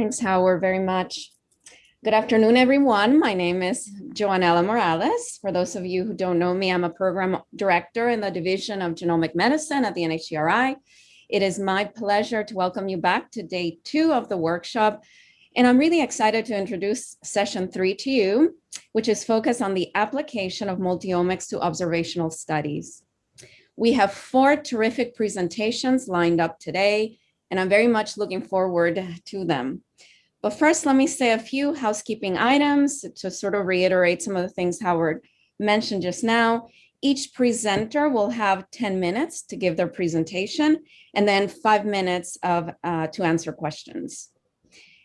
Thanks, Howard, very much. Good afternoon, everyone. My name is Joanella Morales. For those of you who don't know me, I'm a program director in the Division of Genomic Medicine at the NHGRI. It is my pleasure to welcome you back to day two of the workshop. And I'm really excited to introduce session three to you, which is focused on the application of multiomics to observational studies. We have four terrific presentations lined up today, and I'm very much looking forward to them. But first, let me say a few housekeeping items to sort of reiterate some of the things Howard mentioned just now. Each presenter will have 10 minutes to give their presentation and then five minutes of uh, to answer questions.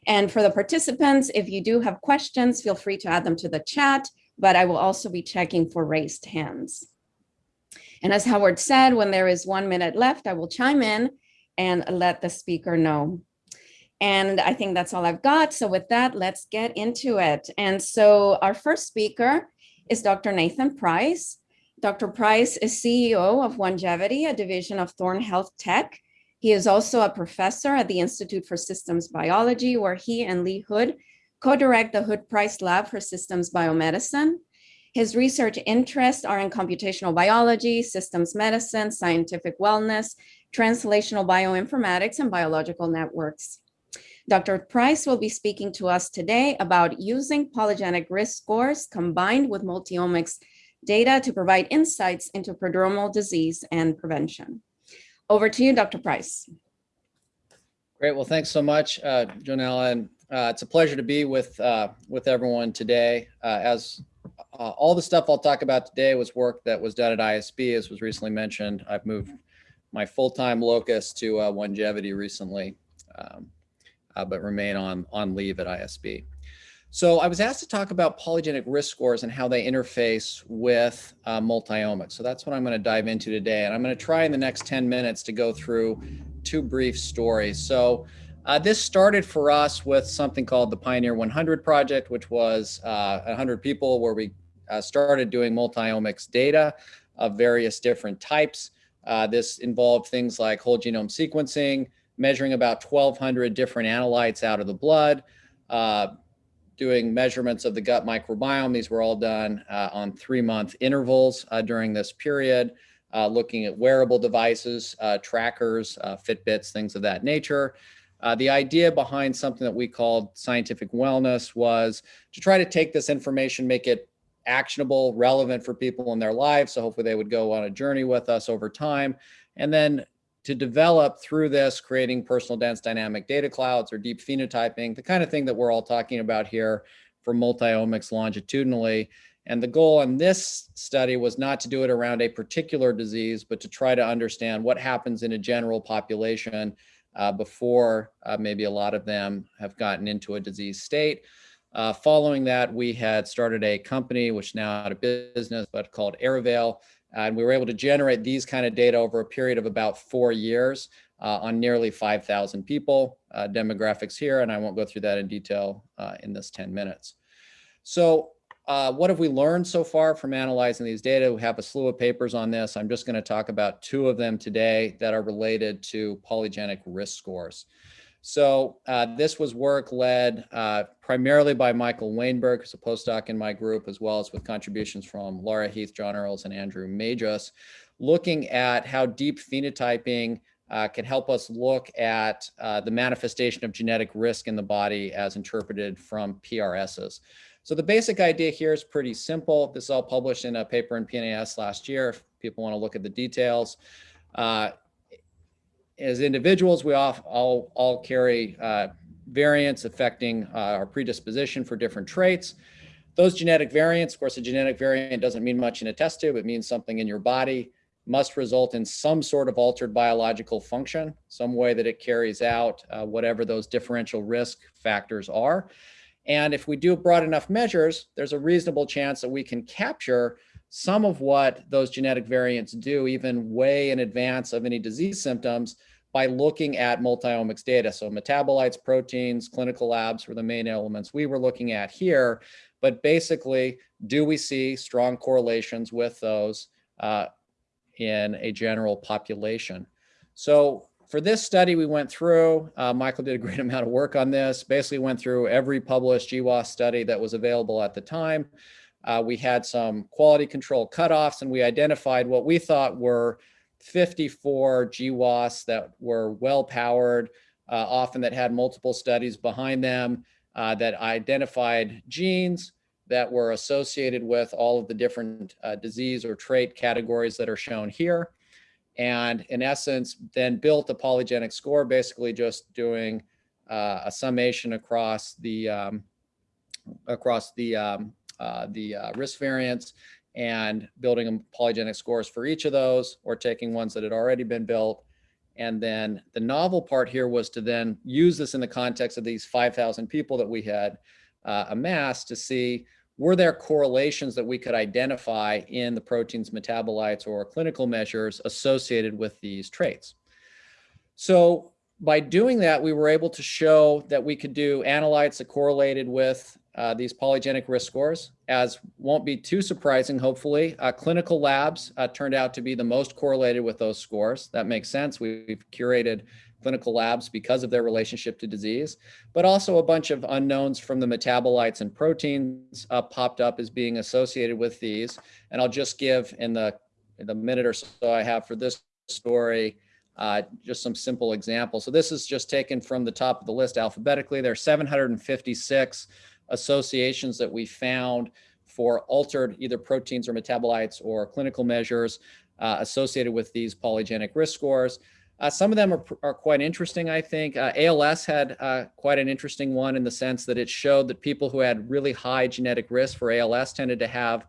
And for the participants, if you do have questions, feel free to add them to the chat, but I will also be checking for raised hands. And as Howard said, when there is one minute left, I will chime in and let the speaker know. And I think that's all I've got. So with that, let's get into it. And so our first speaker is Dr. Nathan Price. Dr. Price is CEO of Onegevity, a division of Thorne Health Tech. He is also a professor at the Institute for Systems Biology, where he and Lee Hood co-direct the Hood Price Lab for Systems Biomedicine. His research interests are in computational biology, systems medicine, scientific wellness, translational bioinformatics, and biological networks. Dr. Price will be speaking to us today about using polygenic risk scores combined with multiomics data to provide insights into prodromal disease and prevention. Over to you, Dr. Price. Great. Well, thanks so much, uh, and uh, it's a pleasure to be with uh, with everyone today. Uh, as uh, all the stuff I'll talk about today was work that was done at ISB, as was recently mentioned. I've moved my full-time locus to uh, Onegevity recently. Um, uh, but remain on, on leave at ISB. So I was asked to talk about polygenic risk scores and how they interface with uh, multiomics. So that's what I'm going to dive into today. And I'm going to try in the next 10 minutes to go through two brief stories. So uh, this started for us with something called the Pioneer 100 project, which was uh, 100 people where we uh, started doing multiomics data of various different types. Uh, this involved things like whole genome sequencing, measuring about 1,200 different analytes out of the blood, uh, doing measurements of the gut microbiome. These were all done uh, on three month intervals uh, during this period, uh, looking at wearable devices, uh, trackers, uh, Fitbits, things of that nature. the idea behind something that we called scientific wellness was to try to take this information, make it actionable, relevant for people in their lives. So hopefully they would go on a journey with us over time and then to develop through this, creating personal dense dynamic data clouds or deep phenotyping, the kind of thing that we're all talking about here for multiomics longitudinally. And the goal in this study was not to do it around a particular disease, but to try to understand what happens in a general population uh, before uh, maybe a lot of them have gotten into a disease state. Uh, following that, we had started a company, which now out of business, but called Arivale, and we were able to generate these kind of data over a period of about four years uh, on nearly 5,000 people. Uh, demographics here, and I won't go through that in detail uh, in this 10 minutes. So uh, what have we learned so far from analyzing these data? We have a slew of papers on this. I'm just going to talk about two of them today that are related to polygenic risk scores. So uh, this was work led uh, primarily by Michael Wainberg, who's a postdoc in my group, as well as with contributions from Laura Heath, John Earls, and Andrew Magis, looking at how deep phenotyping uh, can help us look at uh, the manifestation of genetic risk in the body as interpreted from PRSs. So the basic idea here is pretty simple. This is all published in a paper in PNAS last year, if people want to look at the details. As individuals, we all, all, all carry uh, variants affecting uh, our predisposition for different traits. Those genetic variants, of course, a genetic variant doesn't mean much in a test tube. It means something in your body must result in some sort of altered biological function, some way that it carries out uh, whatever those differential risk factors are. And if we do broad enough measures, there's a reasonable chance that we can capture some of what those genetic variants do even way in advance of any disease symptoms by looking at multiomics data. So metabolites, proteins, clinical labs were the main elements we were looking at here. But basically, do we see strong correlations with those uh, in a general population? So for this study, we went through, uh, Michael did a great amount of work on this, basically went through every published GWAS study that was available at the time. Uh, we had some quality control cutoffs and we identified what we thought were 54 GWAS that were well powered, uh, often that had multiple studies behind them, uh, that identified genes that were associated with all of the different uh, disease or trait categories that are shown here. And in essence, then built a polygenic score, basically just doing uh, a summation across the um, across the um, uh, the uh, risk variance and building polygenic scores for each of those or taking ones that had already been built. And then the novel part here was to then use this in the context of these 5,000 people that we had uh, amassed to see were there correlations that we could identify in the protein's metabolites or clinical measures associated with these traits. So by doing that, we were able to show that we could do analytes that correlated with uh, these polygenic risk scores, as won't be too surprising, hopefully. Uh, clinical labs uh, turned out to be the most correlated with those scores. That makes sense. We've curated clinical labs because of their relationship to disease, but also a bunch of unknowns from the metabolites and proteins uh, popped up as being associated with these. And I'll just give in the, in the minute or so I have for this story, uh, just some simple examples. So this is just taken from the top of the list alphabetically. There are 756 associations that we found for altered either proteins or metabolites or clinical measures uh, associated with these polygenic risk scores. Uh, some of them are, are quite interesting, I think. Uh, ALS had uh, quite an interesting one in the sense that it showed that people who had really high genetic risk for ALS tended to have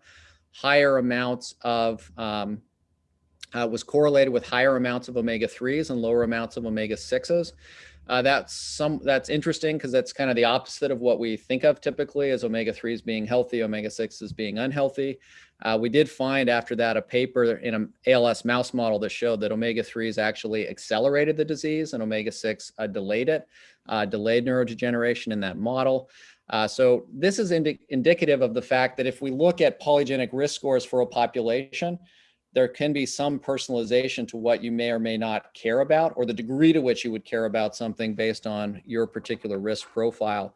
higher amounts of, um, uh, was correlated with higher amounts of omega-3s and lower amounts of omega-6s. Uh, that's some that's interesting because that's kind of the opposite of what we think of typically as omega-3s being healthy, omega-6s being unhealthy. Uh, we did find after that a paper in an ALS mouse model that showed that omega-3s actually accelerated the disease and omega-6 uh, delayed it, uh, delayed neurodegeneration in that model. Uh, so this is indi indicative of the fact that if we look at polygenic risk scores for a population, there can be some personalization to what you may or may not care about or the degree to which you would care about something based on your particular risk profile.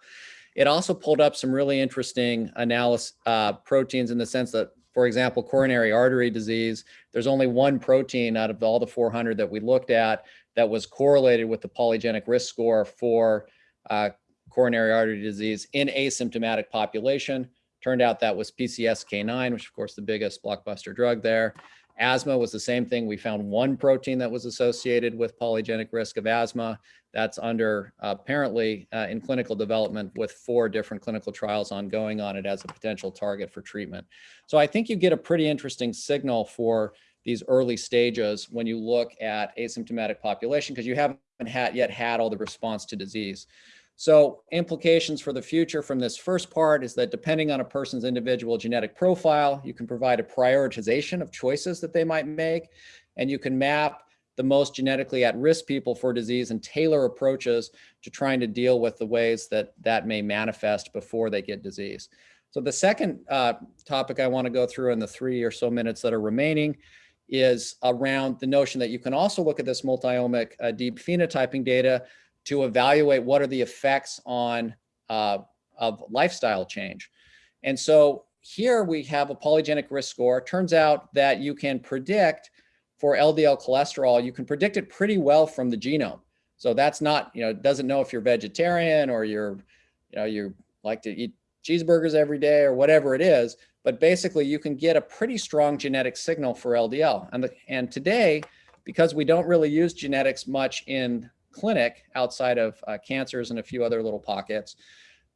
It also pulled up some really interesting analysis uh, proteins in the sense that, for example, coronary artery disease, there's only one protein out of all the 400 that we looked at that was correlated with the polygenic risk score for uh, coronary artery disease in asymptomatic population. Turned out that was PCSK9, which of course the biggest blockbuster drug there. Asthma was the same thing. We found one protein that was associated with polygenic risk of asthma. That's under uh, apparently uh, in clinical development with four different clinical trials ongoing on it as a potential target for treatment. So I think you get a pretty interesting signal for these early stages when you look at asymptomatic population because you haven't had, yet had all the response to disease. So implications for the future from this first part is that depending on a person's individual genetic profile, you can provide a prioritization of choices that they might make, and you can map the most genetically at-risk people for disease and tailor approaches to trying to deal with the ways that that may manifest before they get disease. So the second uh, topic I want to go through in the three or so minutes that are remaining is around the notion that you can also look at this multiomic uh, deep phenotyping data to evaluate what are the effects on uh, of lifestyle change. And so here we have a polygenic risk score. Turns out that you can predict for LDL cholesterol, you can predict it pretty well from the genome. So that's not, you know, it doesn't know if you're vegetarian or you're, you know, you like to eat cheeseburgers every day or whatever it is, but basically you can get a pretty strong genetic signal for LDL. And, the, and today, because we don't really use genetics much in clinic outside of uh, cancers and a few other little pockets,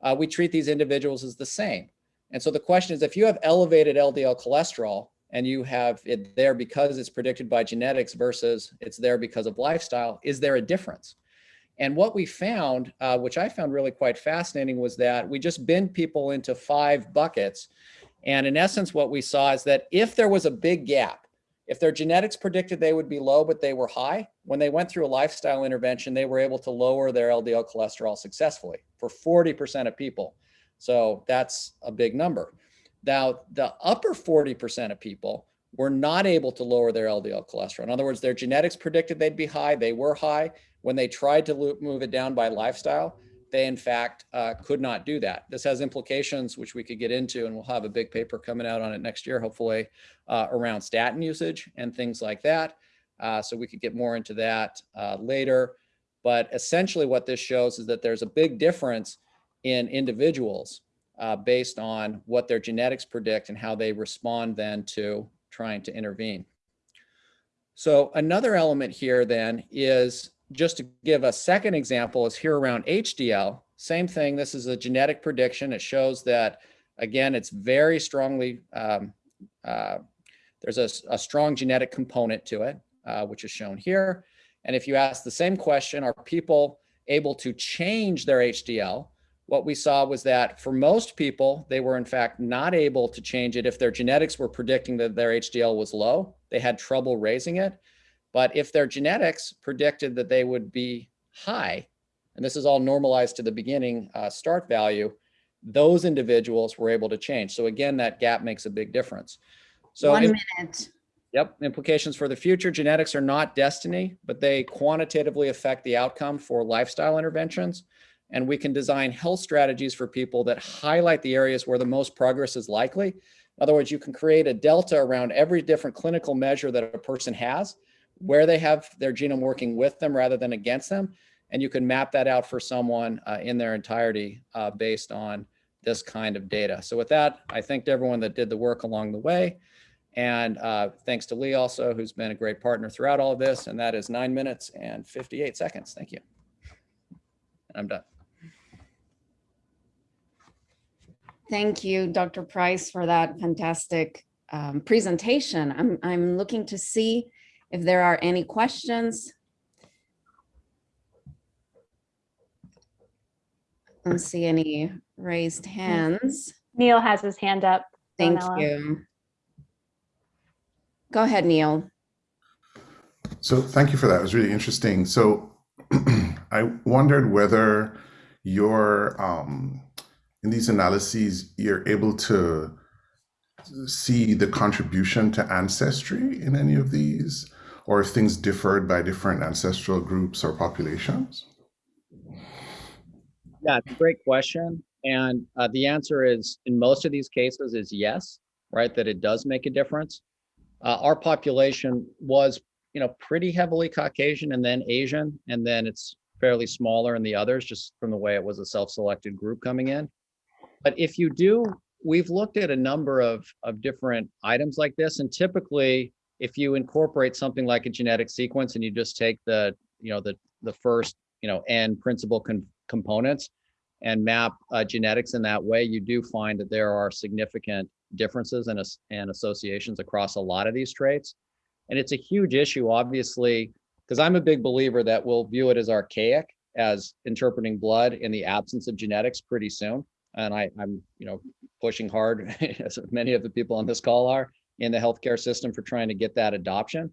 uh, we treat these individuals as the same. And so the question is, if you have elevated LDL cholesterol and you have it there because it's predicted by genetics versus it's there because of lifestyle, is there a difference? And what we found, uh, which I found really quite fascinating, was that we just binned people into five buckets. And in essence, what we saw is that if there was a big gap if their genetics predicted they would be low, but they were high, when they went through a lifestyle intervention, they were able to lower their LDL cholesterol successfully for 40% of people. So that's a big number. Now, the upper 40% of people were not able to lower their LDL cholesterol. In other words, their genetics predicted they'd be high. They were high. When they tried to move it down by lifestyle, they in fact uh, could not do that. This has implications, which we could get into, and we'll have a big paper coming out on it next year, hopefully, uh, around statin usage and things like that. Uh, so we could get more into that uh, later. But essentially, what this shows is that there's a big difference in individuals uh, based on what their genetics predict and how they respond then to trying to intervene. So another element here then is just to give a second example is here around HDL. Same thing. This is a genetic prediction. It shows that, again, it's very strongly, um, uh, there's a, a, strong genetic component to it, uh, which is shown here. And if you ask the same question, are people able to change their HDL? What we saw was that for most people, they were in fact not able to change it if their genetics were predicting that their HDL was low. They had trouble raising it. But if their genetics predicted that they would be high, and this is all normalized to the beginning uh, start value, those individuals were able to change. So again, that gap makes a big difference. So One minute. Yep, implications for the future. Genetics are not destiny, but they quantitatively affect the outcome for lifestyle interventions. And we can design health strategies for people that highlight the areas where the most progress is likely. In other words, you can create a delta around every different clinical measure that a person has, where they have their genome working with them rather than against them. And you can map that out for someone uh, in their entirety uh, based on this kind of data. So with that, I thanked everyone that did the work along the way. And uh, thanks to Lee also, who's been a great partner throughout all of this. And that is nine minutes and 58 seconds. Thank you. And I'm done. Thank you, Dr. Price, for that fantastic um, presentation. I'm, I'm looking to see if there are any questions. I don't see any raised hands. Neil has his hand up. Thank Donella. you. Go ahead, Neil. So thank you for that. It was really interesting. So I wondered whether your um, in these analyses you're able to see the contribution to ancestry in any of these, or if things differed by different ancestral groups or populations. Yeah, it's a great question. And uh, the answer is in most of these cases is yes, right? That it does make a difference. Uh, our population was, you know, pretty heavily Caucasian and then Asian, and then it's fairly smaller in the others just from the way it was a self-selected group coming in. But if you do, we've looked at a number of, of different items like this. And typically, if you incorporate something like a genetic sequence and you just take the, you know, the, the first, you know, n principal components and map uh, genetics in that way, you do find that there are significant differences and, and associations across a lot of these traits. And it's a huge issue, obviously, because I'm a big believer that we'll view it as archaic as interpreting blood in the absence of genetics pretty soon. And I, I'm, you know, pushing hard, as many of the people on this call are, in the healthcare system for trying to get that adoption.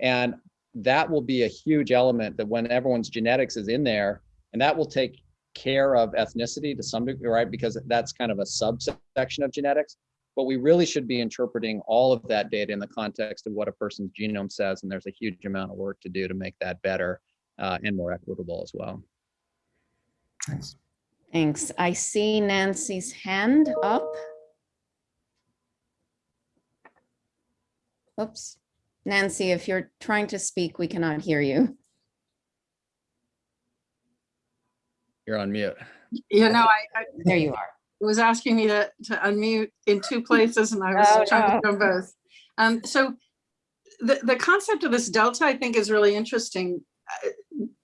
And that will be a huge element that when everyone's genetics is in there, and that will take care of ethnicity to some degree, right? Because that's kind of a subsection of genetics. But we really should be interpreting all of that data in the context of what a person's genome says. And there's a huge amount of work to do to make that better uh, and more equitable as well. Thanks. Thanks. I see Nancy's hand up. Oops. Nancy, if you're trying to speak, we cannot hear you. You're on mute. You know, I, I There you are. it was asking me to, to unmute in two places and I was Oh, trying to do both. Um, so the, the concept of this delta, I think is really interesting. uh,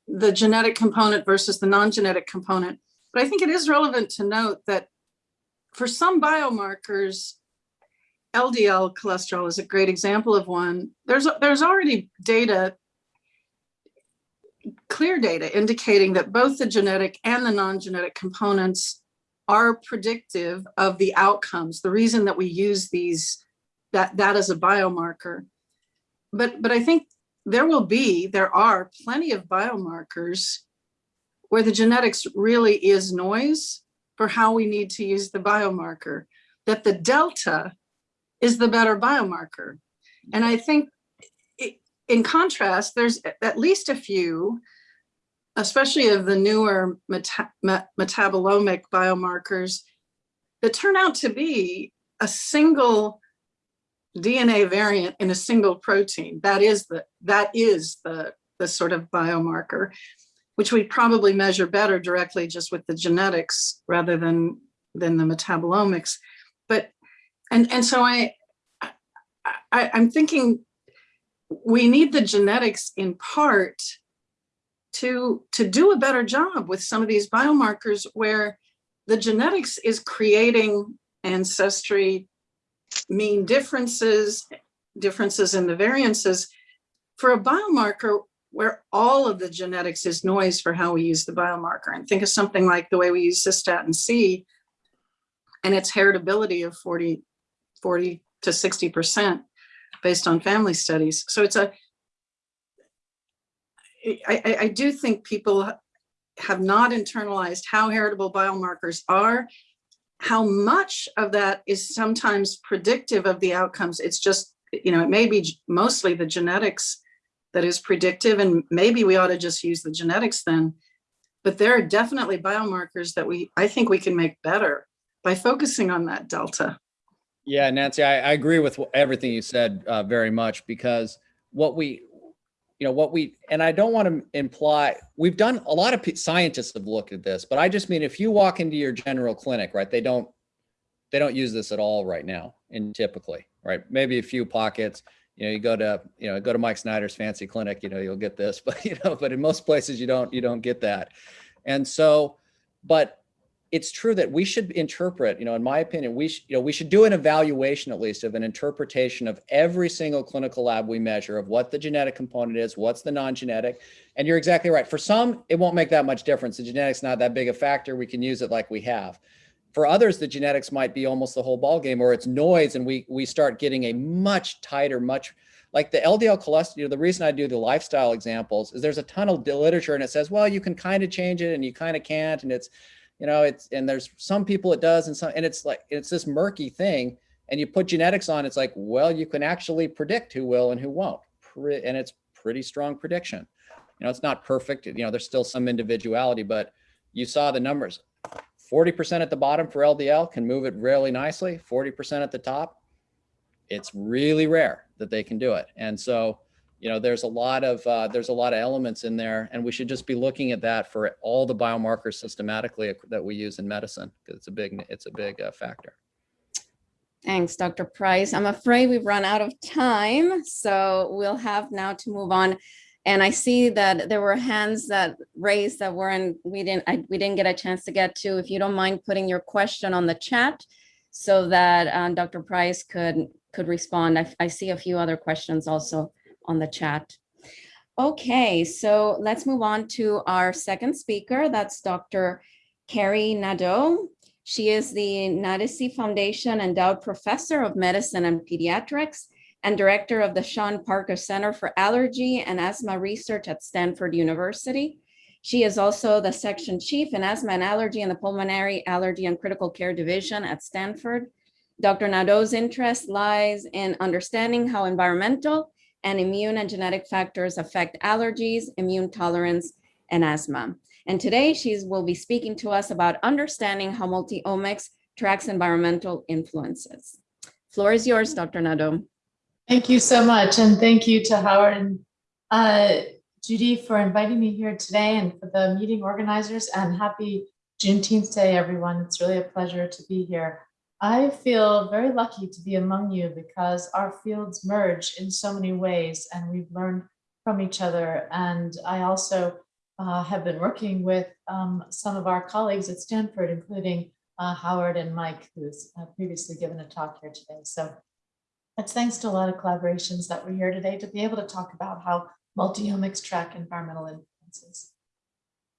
The genetic component versus the non-genetic component. But I think it is relevant to note that for some biomarkers, LDL cholesterol is a great example of one. There's, there's already data clear data indicating that both the genetic and the non-genetic components are predictive of the outcomes, the reason that we use these, that, that as a biomarker. But, but I think there will be, there are plenty of biomarkers where the genetics really is noise for how we need to use the biomarker, that the delta is the better biomarker. And I think i- in contrast, there's at least a few, especially of the newer meta- me- metabolomic biomarkers that turn out to be a single DNA variant in a single protein. That is the, that is the, the sort of biomarker, which we probably measure better directly just with the genetics rather than, than the metabolomics. But, and, and so I, I, I'm thinking we need the genetics in part to, to do a better job with some of these biomarkers where the genetics is creating ancestry mean differences, differences in the variances for a biomarker where all of the genetics is noise for how we use the biomarker. And think of something like the way we use cystatin C and its heritability of 40, 40 to 60% based on family studies. So it's a, I, I, I do think people have not internalized how heritable biomarkers are, how much of that is sometimes predictive of the outcomes. It's just, you know, it may be mostly the genetics that is predictive and maybe we ought to just use the genetics then. But there are definitely biomarkers that we, I think we can make better by focusing on that delta. Yeah, Nancy, I, I agree with everything you said uh, very much because what we, you know, what we, and I don't want to imply, we've done, a lot of scientists have looked at this, but I just mean if you walk into your general clinic, right, they don't, they don't use this at all right now and typically, right? Maybe a few pockets, you know, you go to, you know, go to Mike Snyder's fancy clinic, you know, you'll get this, but you know, but in most places you don't, you don't get that. And so, but it's true that we should interpret, you know, in my opinion, we should, you know, we should do an evaluation at least of an interpretation of every single clinical lab we measure of what the genetic component is, what's the non-genetic. And you're exactly right. For some, it won't make that much difference. The genetic's not that big a factor. We can use it like we have. For others, the genetics might be almost the whole ballgame or it's noise and we we start getting a much tighter, much like the LDL cholesterol, you know, the reason I do the lifestyle examples is there's a ton of literature and it says, well, you can kind of change it and you kind of can't. And it's, you know, it's, and there's some people it does and some, and it's like, it's this murky thing. And you put genetics on, it's like, well, you can actually predict who will and who won't. And it's pretty strong prediction. You know, it's not perfect. You know, there's still some individuality, but you saw the numbers. 40% at the bottom for LDL can move it really nicely. 40% at the top. It's really rare that they can do it. And so, you know, there's a lot of uh, there's a lot of elements in there, and we should just be looking at that for all the biomarkers systematically that we use in medicine because it's a big it's a big uh, factor. Thanks, Dr. Price. I'm afraid we've run out of time, so we'll have now to move on. And I see that there were hands that raised that weren't, we didn't, I, we didn't get a chance to get to. If you don't mind putting your question on the chat so that uh, Dr. Price could, could respond. I, I see a few other questions also on the chat. Okay, so let's move on to our second speaker. That's Dr. Kari Nadeau. She is the Naddisy Foundation Endowed Professor of Medicine and Pediatrics and Director of the Sean Parker Center for Allergy and Asthma Research at Stanford University. She is also the Section Chief in Asthma and Allergy in the Pulmonary Allergy and Critical Care Division at Stanford. Dr. Nadeau's interest lies in understanding how environmental and immune and genetic factors affect allergies, immune tolerance, and asthma. And today she will be speaking to us about understanding how multi-omics tracks environmental influences. Floor is yours, Dr. Nadeau. Thank you so much. And thank you to Howard and uh, Judy for inviting me here today and for the meeting organizers and happy Juneteenth Day, everyone. It's really a pleasure to be here. I feel very lucky to be among you because our fields merge in so many ways and we've learned from each other. And I also uh, have been working with um, some of our colleagues at Stanford, including uh, Howard and Mike, who's uh, previously given a talk here today. So it's thanks to a lot of collaborations that we're here today to be able to talk about how multi-omics track environmental influences.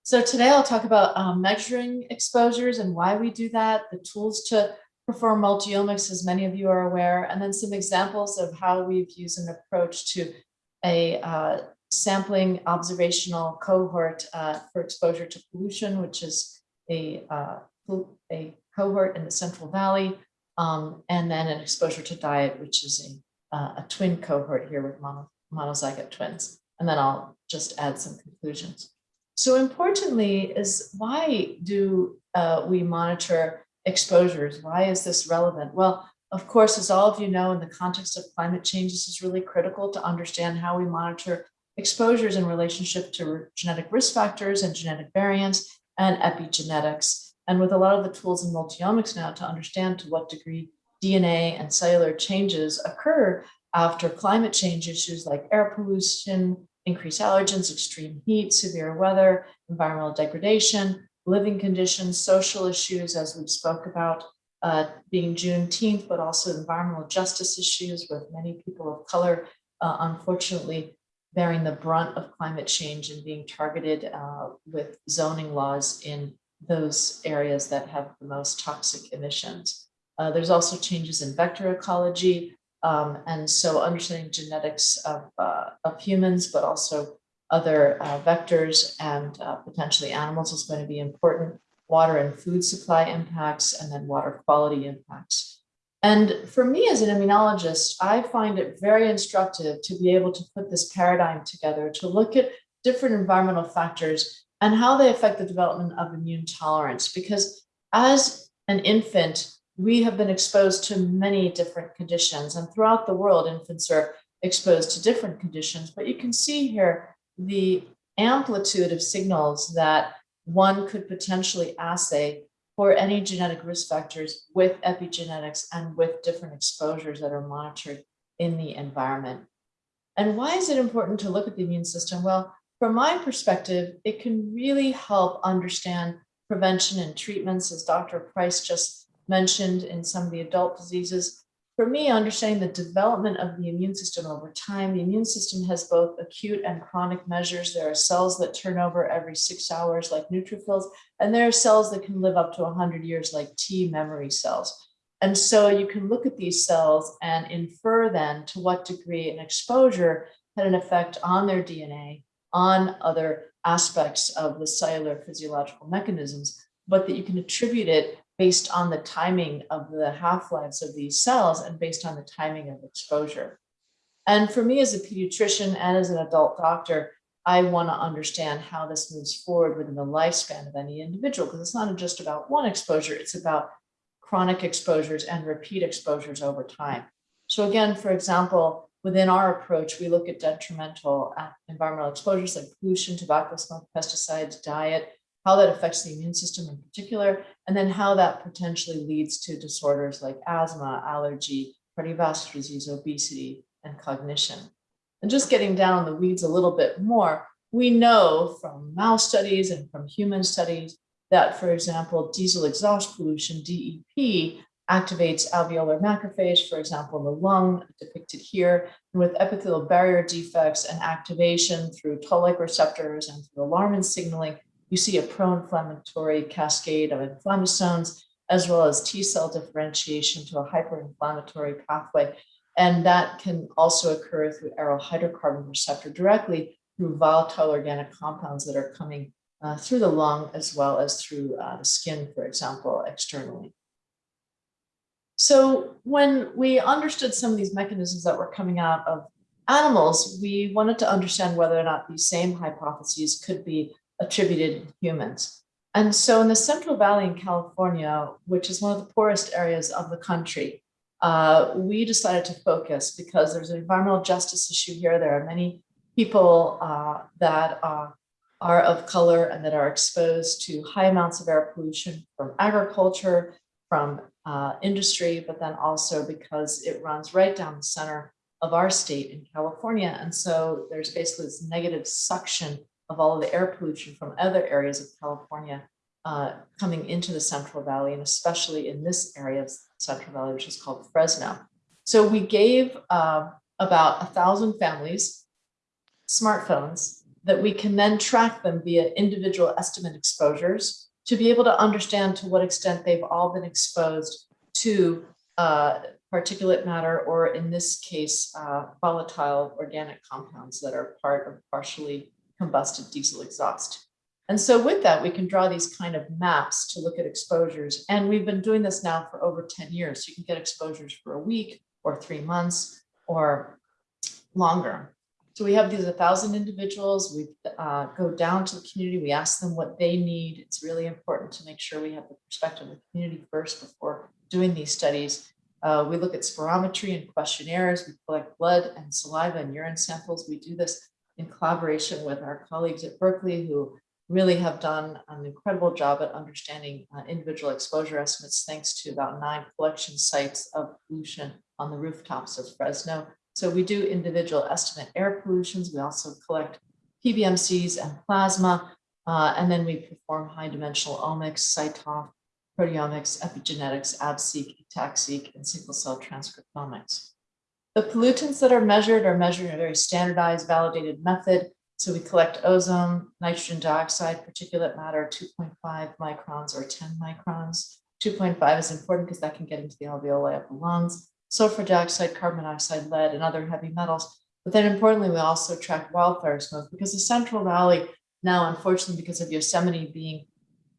So today I'll talk about um, measuring exposures and why we do that, the tools to perform multi-omics, as many of you are aware, and then some examples of how we've used an approach to a uh, sampling observational cohort uh, for exposure to pollution, which is a, uh, a cohort in the Central Valley, um, and then an exposure to diet, which is a uh, a twin cohort here with mono, monozygote twins. And then I'll just add some conclusions. So importantly is why do uh, we monitor exposures? Why is this relevant? Well, of course, as all of you know, in the context of climate change, this is really critical to understand how we monitor exposures in relationship to genetic risk factors and genetic variants and epigenetics. And with a lot of the tools in multiomics now to understand to what degree DNA and cellular changes occur after climate change issues like air pollution, increased allergens, extreme heat, severe weather, environmental degradation, living conditions, social issues, as we spoke about, uh, being Juneteenth, but also environmental justice issues with many people of color, uh, unfortunately, bearing the brunt of climate change and being targeted uh, with zoning laws in those areas that have the most toxic emissions. Uh, there's also changes in vector ecology. Um, and so understanding genetics of, uh, of humans, but also other uh, vectors and uh, potentially animals is going to be important. Water and food supply impacts, and then water quality impacts. And for me as an immunologist, I find it very instructive to be able to put this paradigm together, to look at different environmental factors and how they affect the development of immune tolerance. Because as an infant, we have been exposed to many different conditions and throughout the world, infants are exposed to different conditions, but you can see here the amplitude of signals that one could potentially assay for any genetic risk factors with epigenetics and with different exposures that are monitored in the environment. And why is it important to look at the immune system? Well, from my perspective, it can really help understand prevention and treatments, as Dr. Price just mentioned in some of the adult diseases. For me, understanding the development of the immune system over time, the immune system has both acute and chronic measures. There are cells that turn over every six hours like neutrophils, and there are cells that can live up to 100 years like T memory cells. And so you can look at these cells and infer then to what degree an exposure had an effect on their DNA, on other aspects of the cellular physiological mechanisms, but that you can attribute it based on the timing of the half-lives of these cells and based on the timing of exposure. And for me as a pediatrician and as an adult doctor, I want to understand how this moves forward within the lifespan of any individual, because it's not just about one exposure, it's about chronic exposures and repeat exposures over time. So again, for example, within our approach, we look at detrimental environmental exposures like pollution, tobacco smoke, pesticides, diet, how that affects the immune system in particular, and then how that potentially leads to disorders like asthma, allergy, cardiovascular disease, obesity, and cognition. And just getting down the weeds a little bit more, we know from mouse studies and from human studies that, for example, diesel exhaust pollution, DEP, activates alveolar macrophage, for example, in the lung depicted here, and with epithelial barrier defects and activation through toll-like receptors and through alarmin signaling, you see a pro-inflammatory cascade of inflammasomes, as well as T cell differentiation to a hyperinflammatory pathway. And that can also occur through aryl hydrocarbon receptor directly through volatile organic compounds that are coming uh, through the lung as well as through uh, the skin, for example, externally. So when we understood some of these mechanisms that were coming out of animals, we wanted to understand whether or not these same hypotheses could be attributed humans. And so in the Central Valley in California, which is one of the poorest areas of the country, uh, we decided to focus because there's an environmental justice issue here. There are many people uh, that uh, are of color and that are exposed to high amounts of air pollution from agriculture, from uh, industry, but then also because it runs right down the center of our state in California. And so there's basically this negative suction of all of the air pollution from other areas of California uh, coming into the Central Valley, and especially in this area of Central Valley, which is called Fresno. So we gave uh, about a thousand families smartphones that we can then track them via individual estimate exposures to be able to understand to what extent they've all been exposed to uh, particulate matter, or in this case, uh, volatile organic compounds that are part of partially combusted diesel exhaust. And so with that, we can draw these kind of maps to look at exposures. And we've been doing this now for over 10 years. So you can get exposures for a week or three months. or longer. So we have these a thousand individuals, we uh, go down to the community, we ask them what they need. It's really important to make sure we have the perspective of the community first before doing these studies. Uh, we look at spirometry and questionnaires, we collect blood and saliva and urine samples. We do this in collaboration with our colleagues at Berkeley who really have done an incredible job at understanding uh, individual exposure estimates thanks to about nine collection sites of pollution on the rooftops of Fresno. So we do individual estimate air pollutions. We also collect PBMCs and plasma, uh, and then we perform high dimensional omics, CyTOF, proteomics, epigenetics, AbSeq, ATAC-seq, and single cell transcriptomics. The pollutants that are measured are measured in a very standardized, validated method. So we collect ozone, nitrogen dioxide, particulate matter, 2.5 microns or 10 microns. 2.5 is important because that can get into the alveoli of the lungs sulfur dioxide, carbon monoxide, lead, and other heavy metals. But then importantly, we also track wildfire smoke because the Central Valley now, unfortunately, because of Yosemite being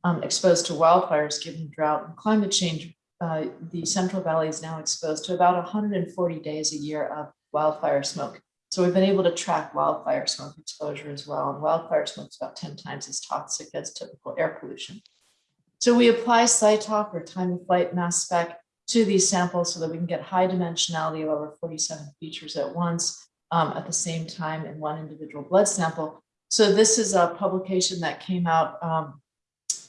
um, exposed to wildfires given drought and climate change, uh, the Central Valley is now exposed to about 140 days a year of wildfire smoke. So we've been able to track wildfire smoke exposure as well. And wildfire smoke is about 10 times as toxic as typical air pollution. So we apply CyTOF or time of flight mass spec to these samples so that we can get high dimensionality of over 47 features at once um, at the same time in one individual blood sample. So this is a publication that came out um,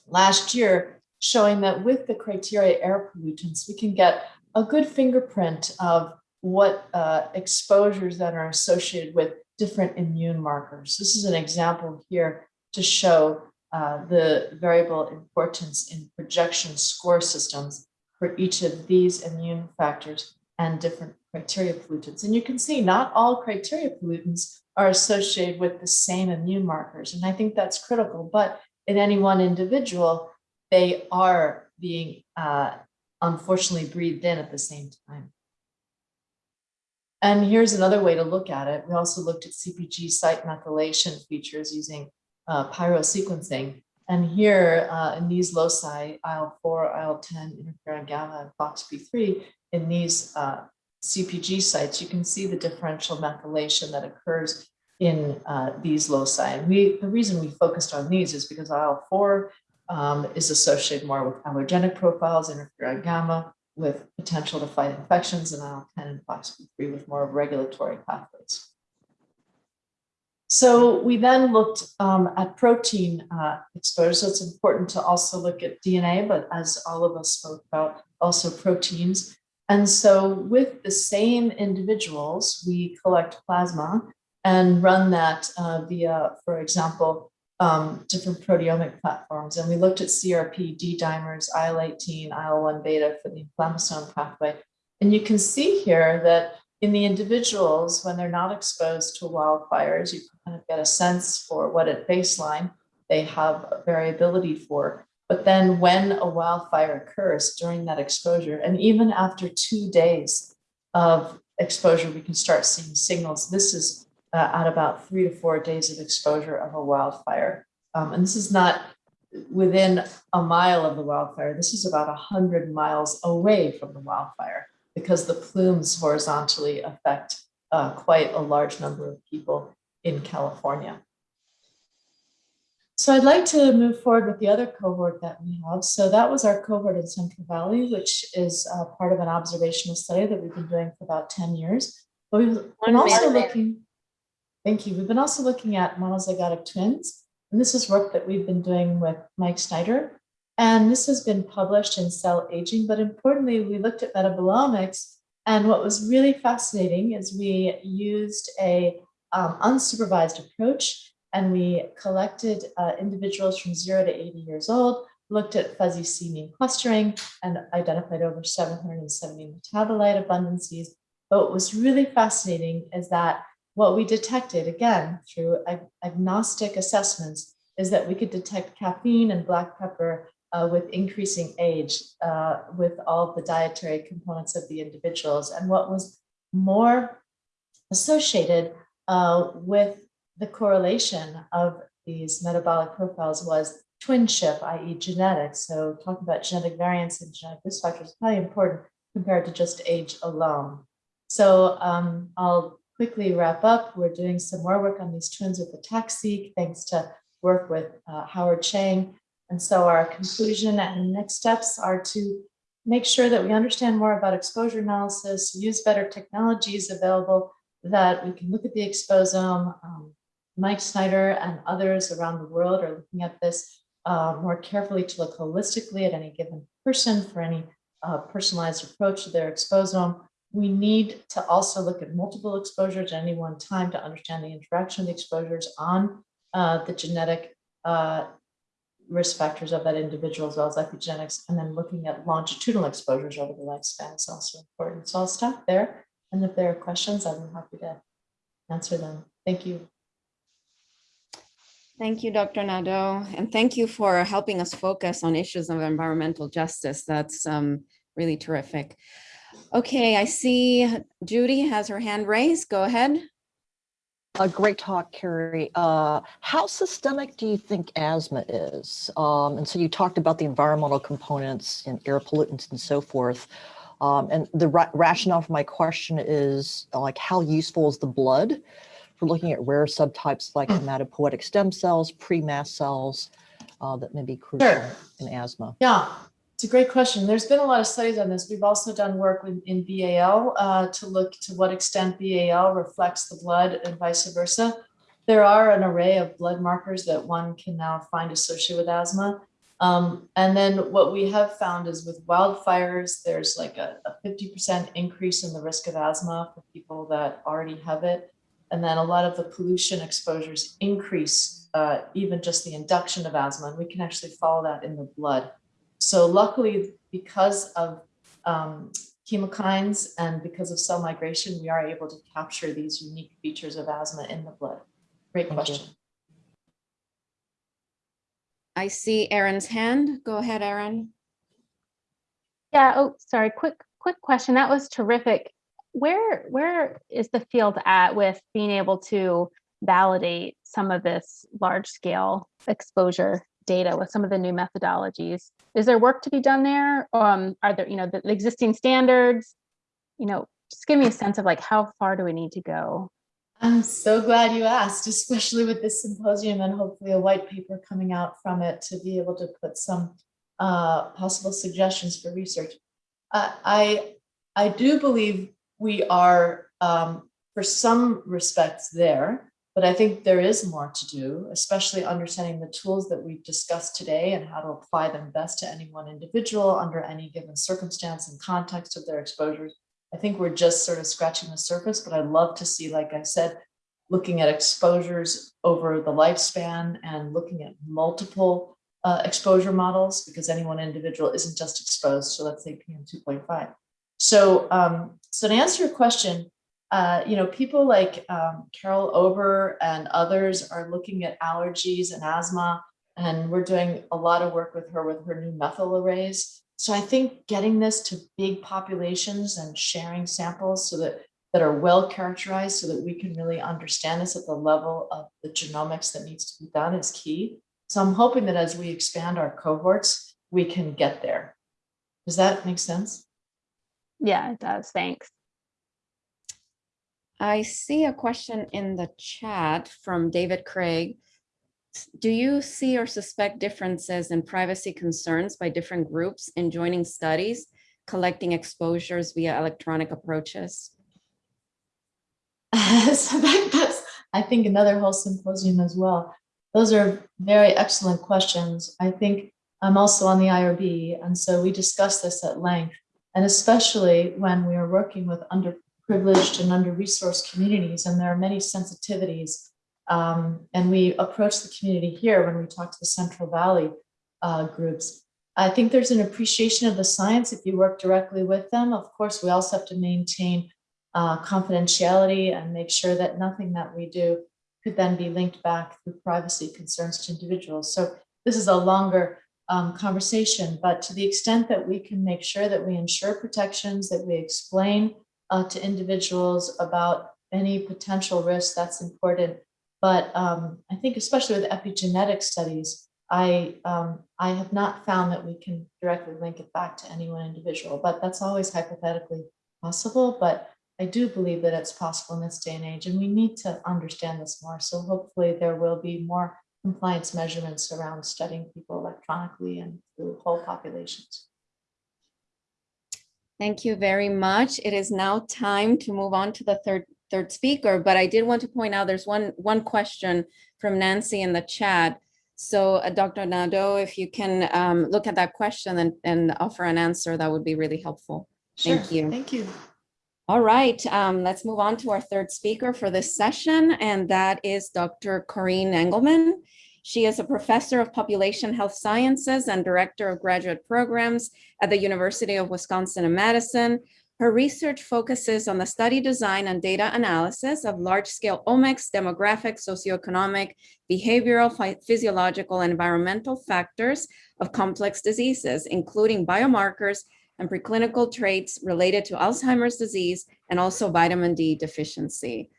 last year showing that with the criteria air pollutants, we can get a good fingerprint of what uh, exposures that are associated with different immune markers. This is an example here to show uh, the variable importance in projection score systems for each of these immune factors and different criteria pollutants. And you can see not all criteria pollutants are associated with the same immune markers. And I think that's critical, but in any one individual, they are being uh, unfortunately breathed in at the same time. And here's another way to look at it. We also looked at CPG site methylation features using uh, pyrosequencing. And here uh, in these loci, IL-4, IL-10, interferon gamma, and FOXP3, in these uh, CPG sites, you can see the differential methylation that occurs in uh, these loci. And we, the reason we focused on these is because IL-4 um, is associated more with allergenic profiles, interferon gamma, with potential to fight infections, and IL-10 and FOXP3 with more regulatory pathways. So we then looked um, at protein uh, exposure. So it's important to also look at DNA, but as all of us spoke about, also proteins. And so with the same individuals, we collect plasma and run that uh, via, for example, um, different proteomic platforms. And we looked at CRP, D-dimers, IL-18, IL-1 beta for the inflammasome pathway. And you can see here that in the individuals, when they're not exposed to wildfires, you kind of get a sense for what at baseline they have variability for. But then when a wildfire occurs during that exposure, and even after two days of exposure, we can start seeing signals. This is uh, at about three to four days of exposure of a wildfire. Um, and this is not within a mile of the wildfire. This is about 100 miles away from the wildfire because the plumes horizontally affect uh, quite a large number of people in California. So I'd like to move forward with the other cohort that we have. So that was our cohort in Central Valley, which is uh, part of an observational study that we've been doing for about 10 years. But we've been also looking, thank you. We've been also looking at monozygotic twins. And this is work that we've been doing with Mike Snyder. And this has been published in Cell Aging, but importantly, we looked at metabolomics. And what was really fascinating is we used a um, unsupervised approach and we collected uh, individuals from zero to 80 years old, looked at fuzzy C mean clustering and identified over 770 metabolite abundances. But what was really fascinating is that what we detected, again, through ag agnostic assessments, is that we could detect caffeine and black pepper uh, with increasing age uh, with all the dietary components of the individuals. And what was more associated uh, with the correlation of these metabolic profiles was twinship, i.e. genetics. So talking about genetic variants and genetic risk factors is probably important compared to just age alone. So um, I'll quickly wrap up. We're doing some more work on these twins with the ATAC-seq, thanks to work with uh, Howard Chang. And so our conclusion and next steps are to make sure that we understand more about exposure analysis, use better technologies available, that we can look at the exposome. Um, Mike Snyder and others around the world are looking at this uh, more carefully to look holistically at any given person for any uh, personalized approach to their exposome. We need to also look at multiple exposures at any one time to understand the interaction of the exposures on uh, the genetic uh, risk factors of that individual as well as epigenetics, and then looking at longitudinal exposures over the lifespan is also important. So I'll stop there. And if there are questions, I'm happy to answer them. Thank you. Thank you, Dr. Nadeau, and thank you for helping us focus on issues of environmental justice. That's um, really terrific. Okay, I see Judy has her hand raised. Go ahead. A great talk, Kari. Uh, how systemic do you think asthma is? Um, and so you talked about the environmental components and air pollutants and so forth. Um, and the ra rationale for my question is like, how useful is the blood for looking at rare subtypes like hematopoietic stem cells, pre-mast cells uh, that may be crucial Sure. in asthma? Yeah, it's a great question. There's been a lot of studies on this. We've also done work with, in BAL uh, to look to what extent BAL reflects the blood and vice versa. There are an array of blood markers that one can now find associated with asthma. Um, and then what we have found is with wildfires, there's like a, a 50% increase in the risk of asthma for people that already have it. And then a lot of the pollution exposures increase uh, even just the induction of asthma. And we can actually follow that in the blood. So luckily, because of um, chemokines and because of cell migration, we are able to capture these unique features of asthma in the blood. Great Thank you. question. I see Aaron's hand. Go ahead, Aaron. Yeah, oh, sorry, quick, quick question. That was terrific. Where, where is the field at with being able to validate some of this large scale exposure data with some of the new methodologies? Is there work to be done there? Um, are there, you know, the the existing standards? You know, just give me a sense of like, how far do we need to go? I'm so glad you asked, especially with this symposium and hopefully a white paper coming out from it to be able to put some uh, possible suggestions for research. I, I do believe we are, um, for some respects there, but I think there is more to do, especially understanding the tools that we've discussed today and how to apply them best to any one individual under any given circumstance and context of their exposures. I think we're just sort of scratching the surface, but I'd love to see, like I said, looking at exposures over the lifespan and looking at multiple uh, exposure models because any one individual isn't just exposed to, let's say, PM 2.5. So, um, so to answer your question, uh, you know, people like um, Carol Ober and others are looking at allergies and asthma, and we're doing a lot of work with her with her new methyl arrays. So I think getting this to big populations and sharing samples so that that are well characterized so that we can really understand this at the level of the genomics that needs to be done is key. So I'm hoping that as we expand our cohorts, we can get there. Does that make sense? Yeah, it does. Thanks. I see a question in the chat from David Craig. Do you see or suspect differences in privacy concerns by different groups in joining studies, collecting exposures via electronic approaches? so that, that's, I think, another whole symposium as well. Those are very excellent questions. I think I'm also on the IRB, and so we discussed this at length, and especially when we are working with underprivileged and under-resourced communities, and there are many sensitivities. Um, and we approach the community here when we talk to the Central Valley uh, groups. I think there's an appreciation of the science if you work directly with them. Of course, we also have to maintain uh, confidentiality and make sure that nothing that we do could then be linked back through privacy concerns to individuals. So this is a longer um, conversation, but to the extent that we can make sure that we ensure protections, that we explain uh, to individuals about any potential risk, that's important. But um, I think especially with epigenetic studies, I, um, I have not found that we can directly link it back to any one individual, but that's always hypothetically possible. But I do believe that it's possible in this day and age, and we need to understand this more. So hopefully there will be more compliance measurements around studying people electronically and through whole populations. Thank you very much. It is now time to move on to the third, third speaker, but I did want to point out there's one, one question from Nancy in the chat. So uh, Dr. Nadeau, if you can um, look at that question and, and offer an answer, that would be really helpful. Sure. Thank you. Thank you. All right, um, let's move on to our third speaker for this session, and that is Dr. Corinne Engelman. She is a professor of population health sciences and director of graduate programs at the University of Wisconsin in Madison. Her research focuses on the study design and data analysis of large-scale omics, demographic, socioeconomic, behavioral, physiological, and environmental factors of complex diseases, including biomarkers and preclinical traits related to Alzheimer's disease and also vitamin D deficiency.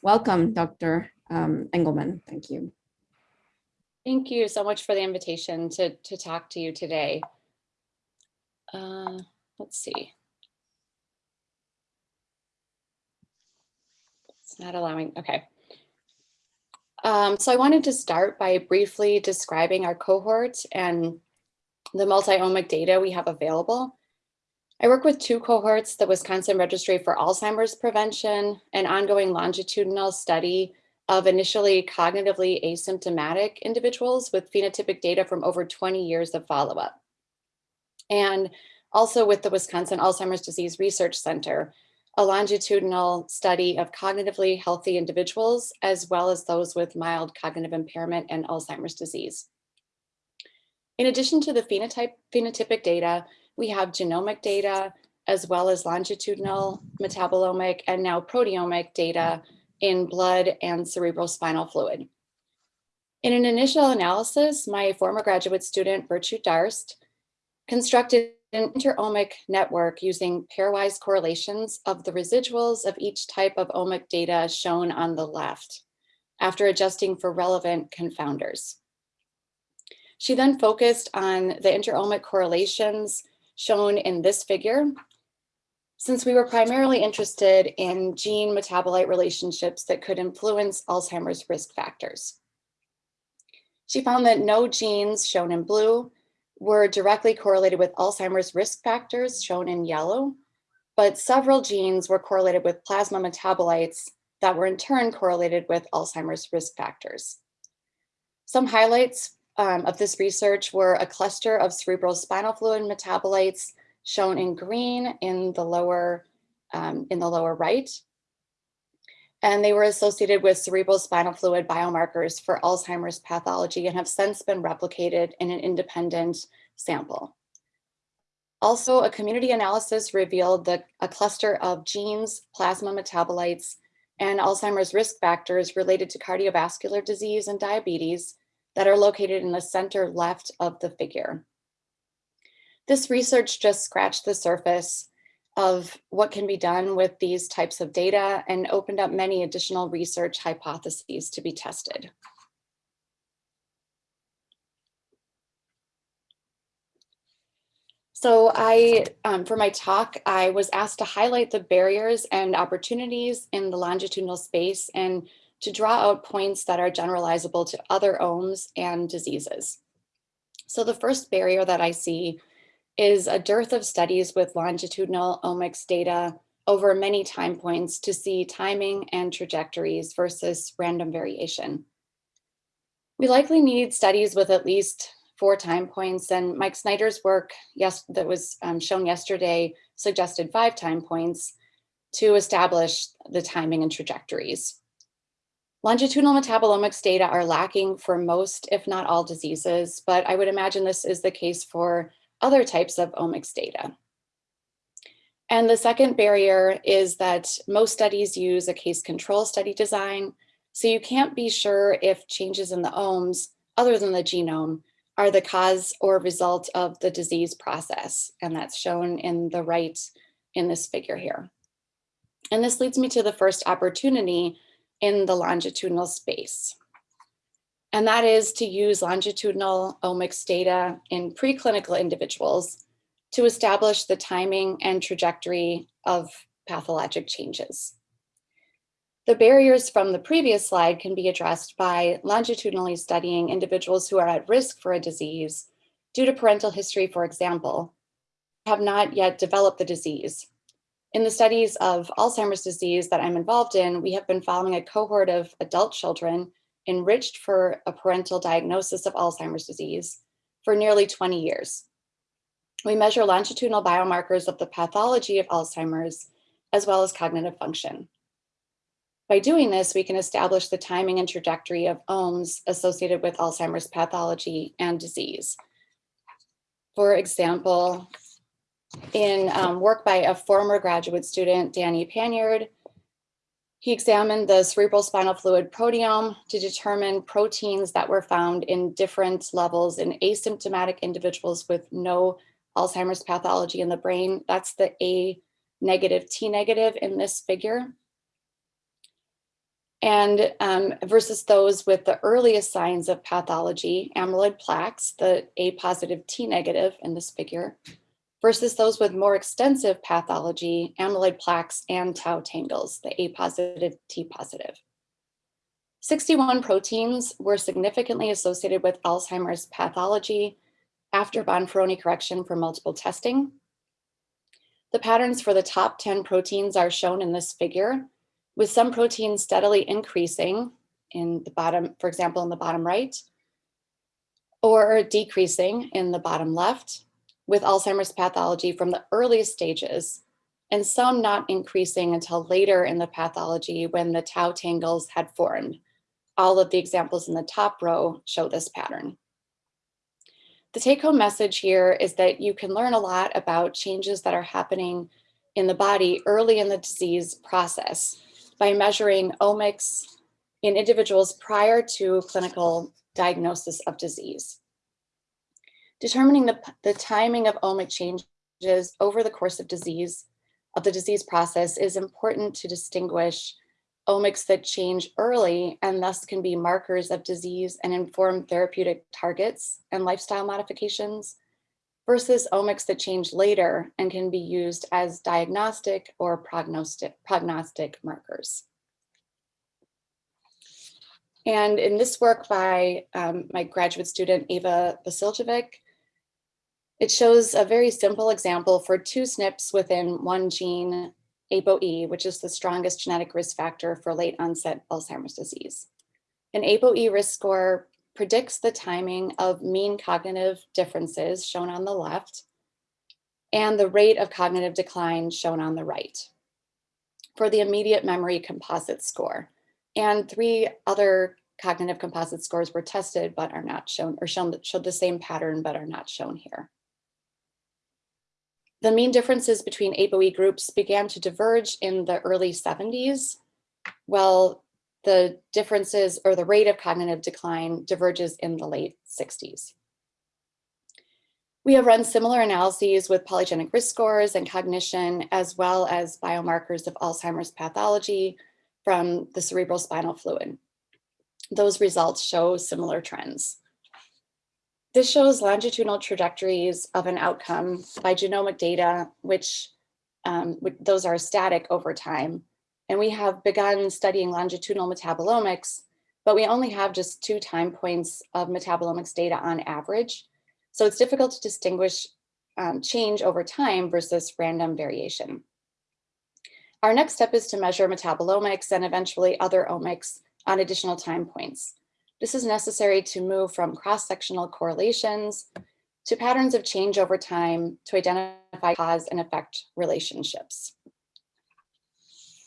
Welcome, Dr. um, Engelman. Thank you. Thank you so much for the invitation to, to talk to you today. Uh, let's see. It's not allowing, okay. Um, so I wanted to start by briefly describing our cohort and the multi-omic data we have available. I work with two cohorts, the Wisconsin Registry for Alzheimer's Prevention, an ongoing longitudinal study of initially cognitively asymptomatic individuals with phenotypic data from over 20 years of follow-up. And also with the Wisconsin Alzheimer's Disease Research Center, a longitudinal study of cognitively healthy individuals, as well as those with mild cognitive impairment and Alzheimer's disease. In addition to the phenotype, phenotypic data, we have genomic data, as well as longitudinal metabolomic and now proteomic data in blood and cerebrospinal fluid. In an initial analysis, my former graduate student, Burcu Darst, constructed an interomic network using pairwise correlations of the residuals of each type of omic data shown on the left, after adjusting for relevant confounders. She then focused on the interomic correlations shown in this figure since we were primarily interested in gene metabolite relationships that could influence Alzheimer's risk factors. She found that no genes shown in blue were directly correlated with Alzheimer's risk factors shown in yellow, but several genes were correlated with plasma metabolites that were in turn correlated with Alzheimer's risk factors. Some highlights um, of this research were a cluster of cerebral spinal fluid metabolites shown in green in the lower, um, in the lower right. And they were associated with cerebral spinal fluid biomarkers for Alzheimer's pathology and have since been replicated in an independent sample. Also, a community analysis revealed that a cluster of genes, plasma metabolites, and Alzheimer's risk factors related to cardiovascular disease and diabetes that are located in the center left of the figure. This research just scratched the surface of what can be done with these types of data and opened up many additional research hypotheses to be tested. So I, um, for my talk, I was asked to highlight the barriers and opportunities in the longitudinal space and to draw out points that are generalizable to other omes and diseases. So the first barrier that I see is a dearth of studies with longitudinal omics data over many time points to see timing and trajectories versus random variation. We likely need studies with at least four time points and Mike Snyder's work yes, that was um, shown yesterday suggested five time points to establish the timing and trajectories. Longitudinal metabolomics data are lacking for most, if not all diseases, but I would imagine this is the case for other types of omics data. And the second barrier is that most studies use a case control study design, so you can't be sure if changes in the omes, other than the genome, are the cause or result of the disease process. And that's shown in the right in this figure here. And this leads me to the first opportunity in the longitudinal space. And that is to use longitudinal omics data in preclinical individuals to establish the timing and trajectory of pathologic changes. The barriers from the previous slide can be addressed by longitudinally studying individuals who are at risk for a disease due to parental history, for example, have not yet developed the disease. In the studies of Alzheimer's disease that I'm involved in, we have been following a cohort of adult children enriched for a parental diagnosis of Alzheimer's disease for nearly 20 years. We measure longitudinal biomarkers of the pathology of Alzheimer's as well as cognitive function. By doing this, we can establish the timing and trajectory of omes associated with Alzheimer's pathology and disease. For example, in um, work by a former graduate student, Danny Panyard, he examined the cerebral spinal fluid proteome to determine proteins that were found in different levels in asymptomatic individuals with no Alzheimer's pathology in the brain. That's the A negative, T negative in this figure. And um, versus those with the earliest signs of pathology, amyloid plaques, the A positive, T negative in this figure, versus those with more extensive pathology, amyloid plaques and tau tangles, the A positive, T positive. 61 proteins were significantly associated with Alzheimer's pathology after Bonferroni correction for multiple testing. The patterns for the top 10 proteins are shown in this figure, with some proteins steadily increasing in the bottom, for example, in the bottom right, or decreasing in the bottom left, with Alzheimer's pathology from the earliest stages, and some not increasing until later in the pathology when the tau tangles had formed. All of the examples in the top row show this pattern. The take home message here is that you can learn a lot about changes that are happening in the body early in the disease process by measuring omics in individuals prior to clinical diagnosis of disease. Determining the, the timing of omic changes over the course of disease, of the disease process is important to distinguish omics that change early and thus can be markers of disease and inform therapeutic targets and lifestyle modifications versus omics that change later and can be used as diagnostic or prognostic, prognostic markers. And in this work by um, my graduate student, Eva Vasiljevic, it shows a very simple example for two SNPs within one gene, ApoE, which is the strongest genetic risk factor for late onset Alzheimer's disease. An ApoE risk score predicts the timing of mean cognitive differences shown on the left and the rate of cognitive decline shown on the right for the immediate memory composite score. And three other cognitive composite scores were tested but are not shown or shown showed the same pattern but are not shown here. The mean differences between ApoE groups began to diverge in the early 70s, while the differences or the rate of cognitive decline diverges in the late 60s. We have run similar analyses with polygenic risk scores and cognition, as well as biomarkers of Alzheimer's pathology from the cerebral spinal fluid. Those results show similar trends. This shows longitudinal trajectories of an outcome by genomic data, which um, those are static over time. And we have begun studying longitudinal metabolomics, but we only have just two time points of metabolomics data on average. So it's difficult to distinguish um, change over time versus random variation. Our next step is to measure metabolomics and eventually other omics on additional time points. This is necessary to move from cross-sectional correlations to patterns of change over time to identify cause and effect relationships.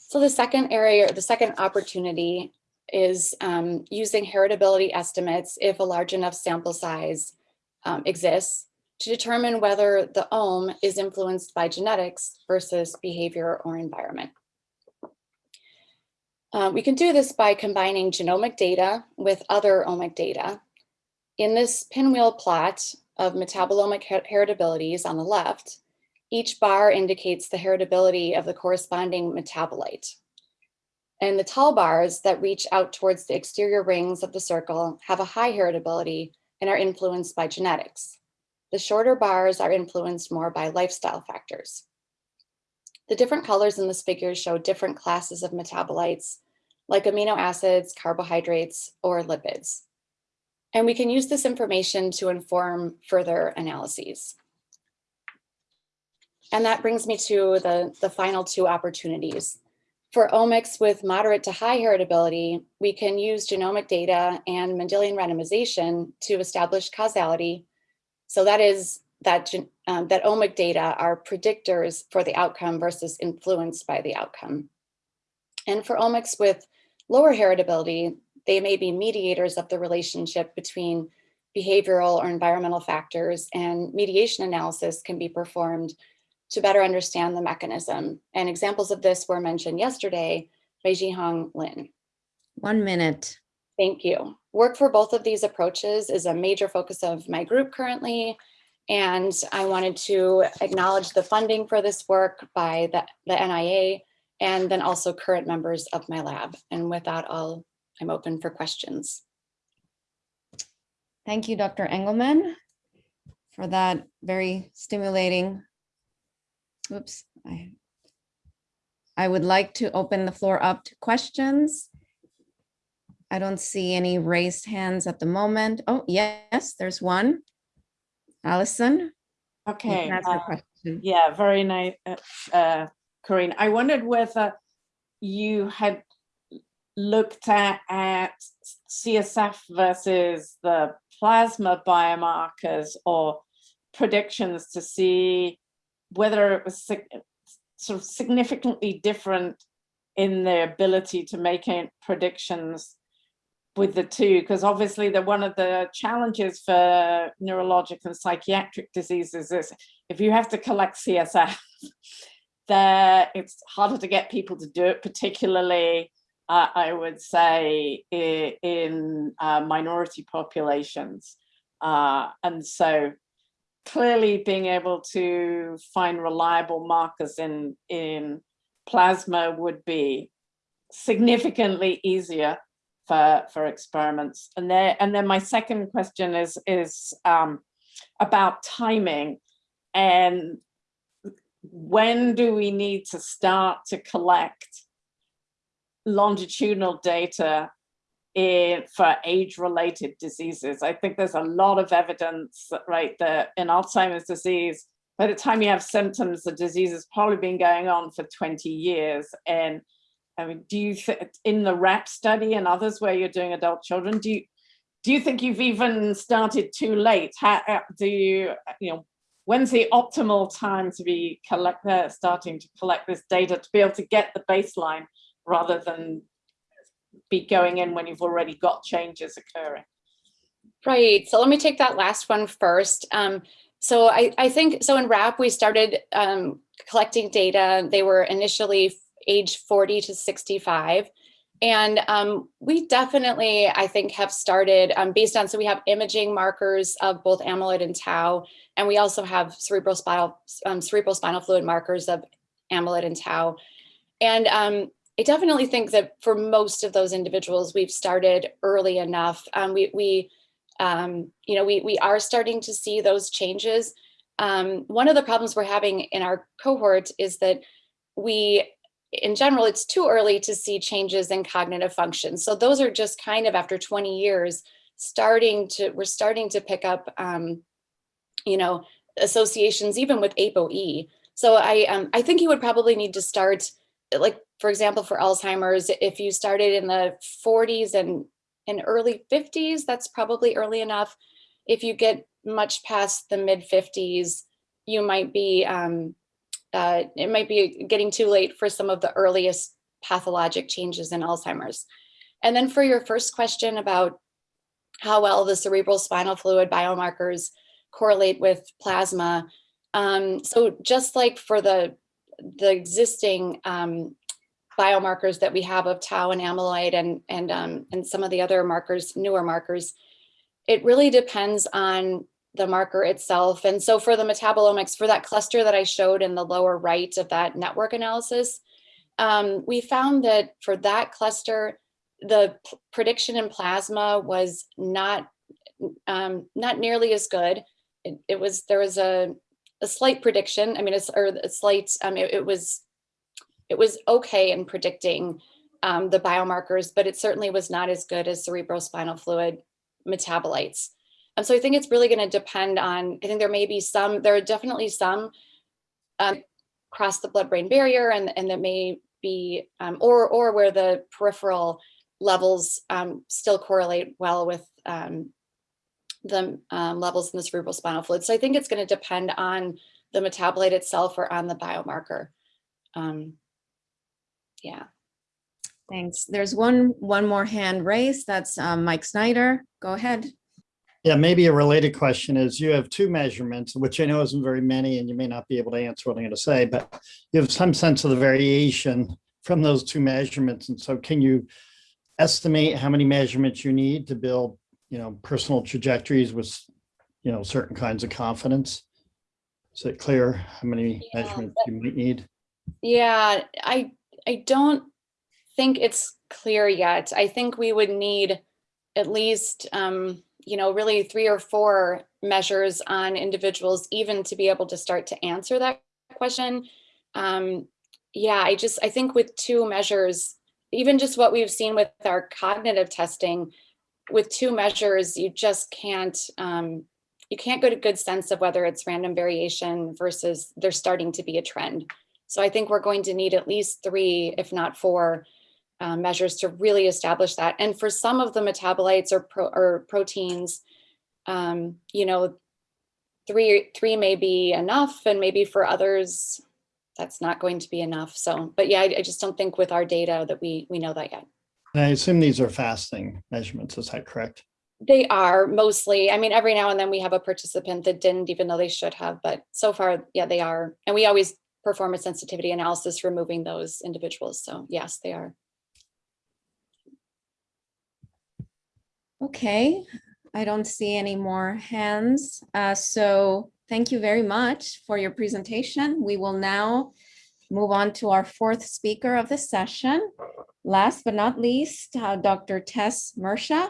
So the second area, or the second opportunity is um, using heritability estimates if a large enough sample size um, exists to determine whether the ome is influenced by genetics versus behavior or environment. Uh, we can do this by combining genomic data with other omic data. In this pinwheel plot of metabolomic her heritabilities on the left, each bar indicates the heritability of the corresponding metabolite. And the tall bars that reach out towards the exterior rings of the circle have a high heritability and are influenced by genetics. The shorter bars are influenced more by lifestyle factors. The different colors in this figure show different classes of metabolites, like amino acids, carbohydrates, or lipids. And we can use this information to inform further analyses. And that brings me to the, the final two opportunities. For omics with moderate to high heritability, we can use genomic data and Mendelian randomization to establish causality. So that is that, um, that omic data are predictors for the outcome versus influenced by the outcome. And for omics with lower heritability, they may be mediators of the relationship between behavioral or environmental factors and mediation analysis can be performed to better understand the mechanism. And examples of this were mentioned yesterday by Xihong Lin. One minute. Thank you. Work for both of these approaches is a major focus of my group currently. And I wanted to acknowledge the funding for this work by the, the NIA and then also current members of my lab. And with that, I'll, I'm open for questions. Thank you, Dr. Engelman, for that very stimulating. Oops. I I would like to open the floor up to questions. I don't see any raised hands at the moment. Oh, yes, there's one. Allison. Okay, can ask your uh, yeah, very nice, uh, uh, Corinne. I wondered whether you had looked at, at CSF versus the plasma biomarkers or predictions to see whether it was sort of significantly different in their ability to make predictions with the two, because obviously the one of the challenges for neurologic and psychiatric diseases is if you have to collect CSF, there it's harder to get people to do it, particularly uh, I would say in uh, minority populations. Uh, and so clearly being able to find reliable markers in, in plasma would be significantly easier for, for experiments. And then, and then my second question is, is um, about timing. And when do we need to start to collect longitudinal data in, for age-related diseases? I think there's a lot of evidence, that, right, that in Alzheimer's disease, by the time you have symptoms, the disease has probably been going on for 20 years. And I mean, do you think in the WRAP study and others where you're doing adult children, do you do you think you've even started too late? How do you you know when's the optimal time to be collect uh, starting to collect this data to be able to get the baseline rather than be going in when you've already got changes occurring? Right. So let me take that last one first. Um, so I, I think, so in WRAP, we started um, collecting data. They were initially age 40 to 65. And um, we definitely, I think, have started um, based on, so we have imaging markers of both amyloid and tau, and we also have cerebrospinal, um, cerebrospinal fluid markers of amyloid and tau. And um, I definitely think that for most of those individuals, we've started early enough. Um, we, we um, you know, we, we are starting to see those changes. One of the problems we're having in our cohort is that we, in general, it's too early to see changes in cognitive function. So those are just kind of after 20 years, starting to, we're starting to pick up, um, you know, associations even with ApoE. So I, um, I think you would probably need to start, like, for example, for Alzheimer's, if you started in the 40s and in early 50s, that's probably early enough. If you get much past the mid 50s, you might be, um, uh, it might be getting too late for some of the earliest pathologic changes in Alzheimer's. And then for your first question about how well the cerebral spinal fluid biomarkers correlate with plasma. Um, so just like for the, the existing um, biomarkers that we have of tau and amyloid and and um, and some of the other markers, newer markers, it really depends on the marker itself. And so for the metabolomics, for that cluster that I showed in the lower right of that network analysis, um, we found that for that cluster, the prediction in plasma was not um, not nearly as good. It, it was there was a a slight prediction. I mean, it's or a slight. Um, it, it was it was okay in predicting um, the biomarkers, but it certainly was not as good as cerebrospinal fluid metabolites. And so I think it's really going to depend on, I think there may be some, there are definitely some um, cross the blood-brain barrier and, and that may be, um, or, or where the peripheral levels um, still correlate well with um, the um, levels in the cerebral spinal fluid. So I think it's going to depend on the metabolite itself or on the biomarker. Um, yeah. Thanks. There's one, one more hand raised. That's Mike Snyder. Go ahead. Yeah, maybe a related question is you have two measurements, which I know isn't very many, and you may not be able to answer what I'm going to say, but you have some sense of the variation from those two measurements. And so can you estimate how many measurements you need to build, you know, personal trajectories with, you know, certain kinds of confidence? Is it clear how many Yeah, measurements you might need? Yeah, I I don't think it's clear yet. I think we would need at least um, you know, really three or four measures on individuals even to be able to start to answer that question. Um, yeah, I just I think with two measures, even just what we've seen with our cognitive testing, with two measures, you just can't um, you can't get a good sense of whether it's random variation versus there's starting to be a trend. So I think we're going to need at least three, if not four, uh, measures to really establish that. And for some of the metabolites or, pro or proteins, um, you know, three three may be enough, and maybe for others, that's not going to be enough. So, but yeah, I, I just don't think with our data that we we know that yet. And I assume these are fasting measurements. Is that correct? They are mostly, I mean, every now and then we have a participant that didn't, even though they should have, but so far, yeah, they are. And we always perform a sensitivity analysis removing those individuals. So yes, they are. Okay, I don't see any more hands. Uh, so thank you very much for your presentation. We will now move on to our fourth speaker of the session. Last but not least, uh, Dr. Tess Mersha,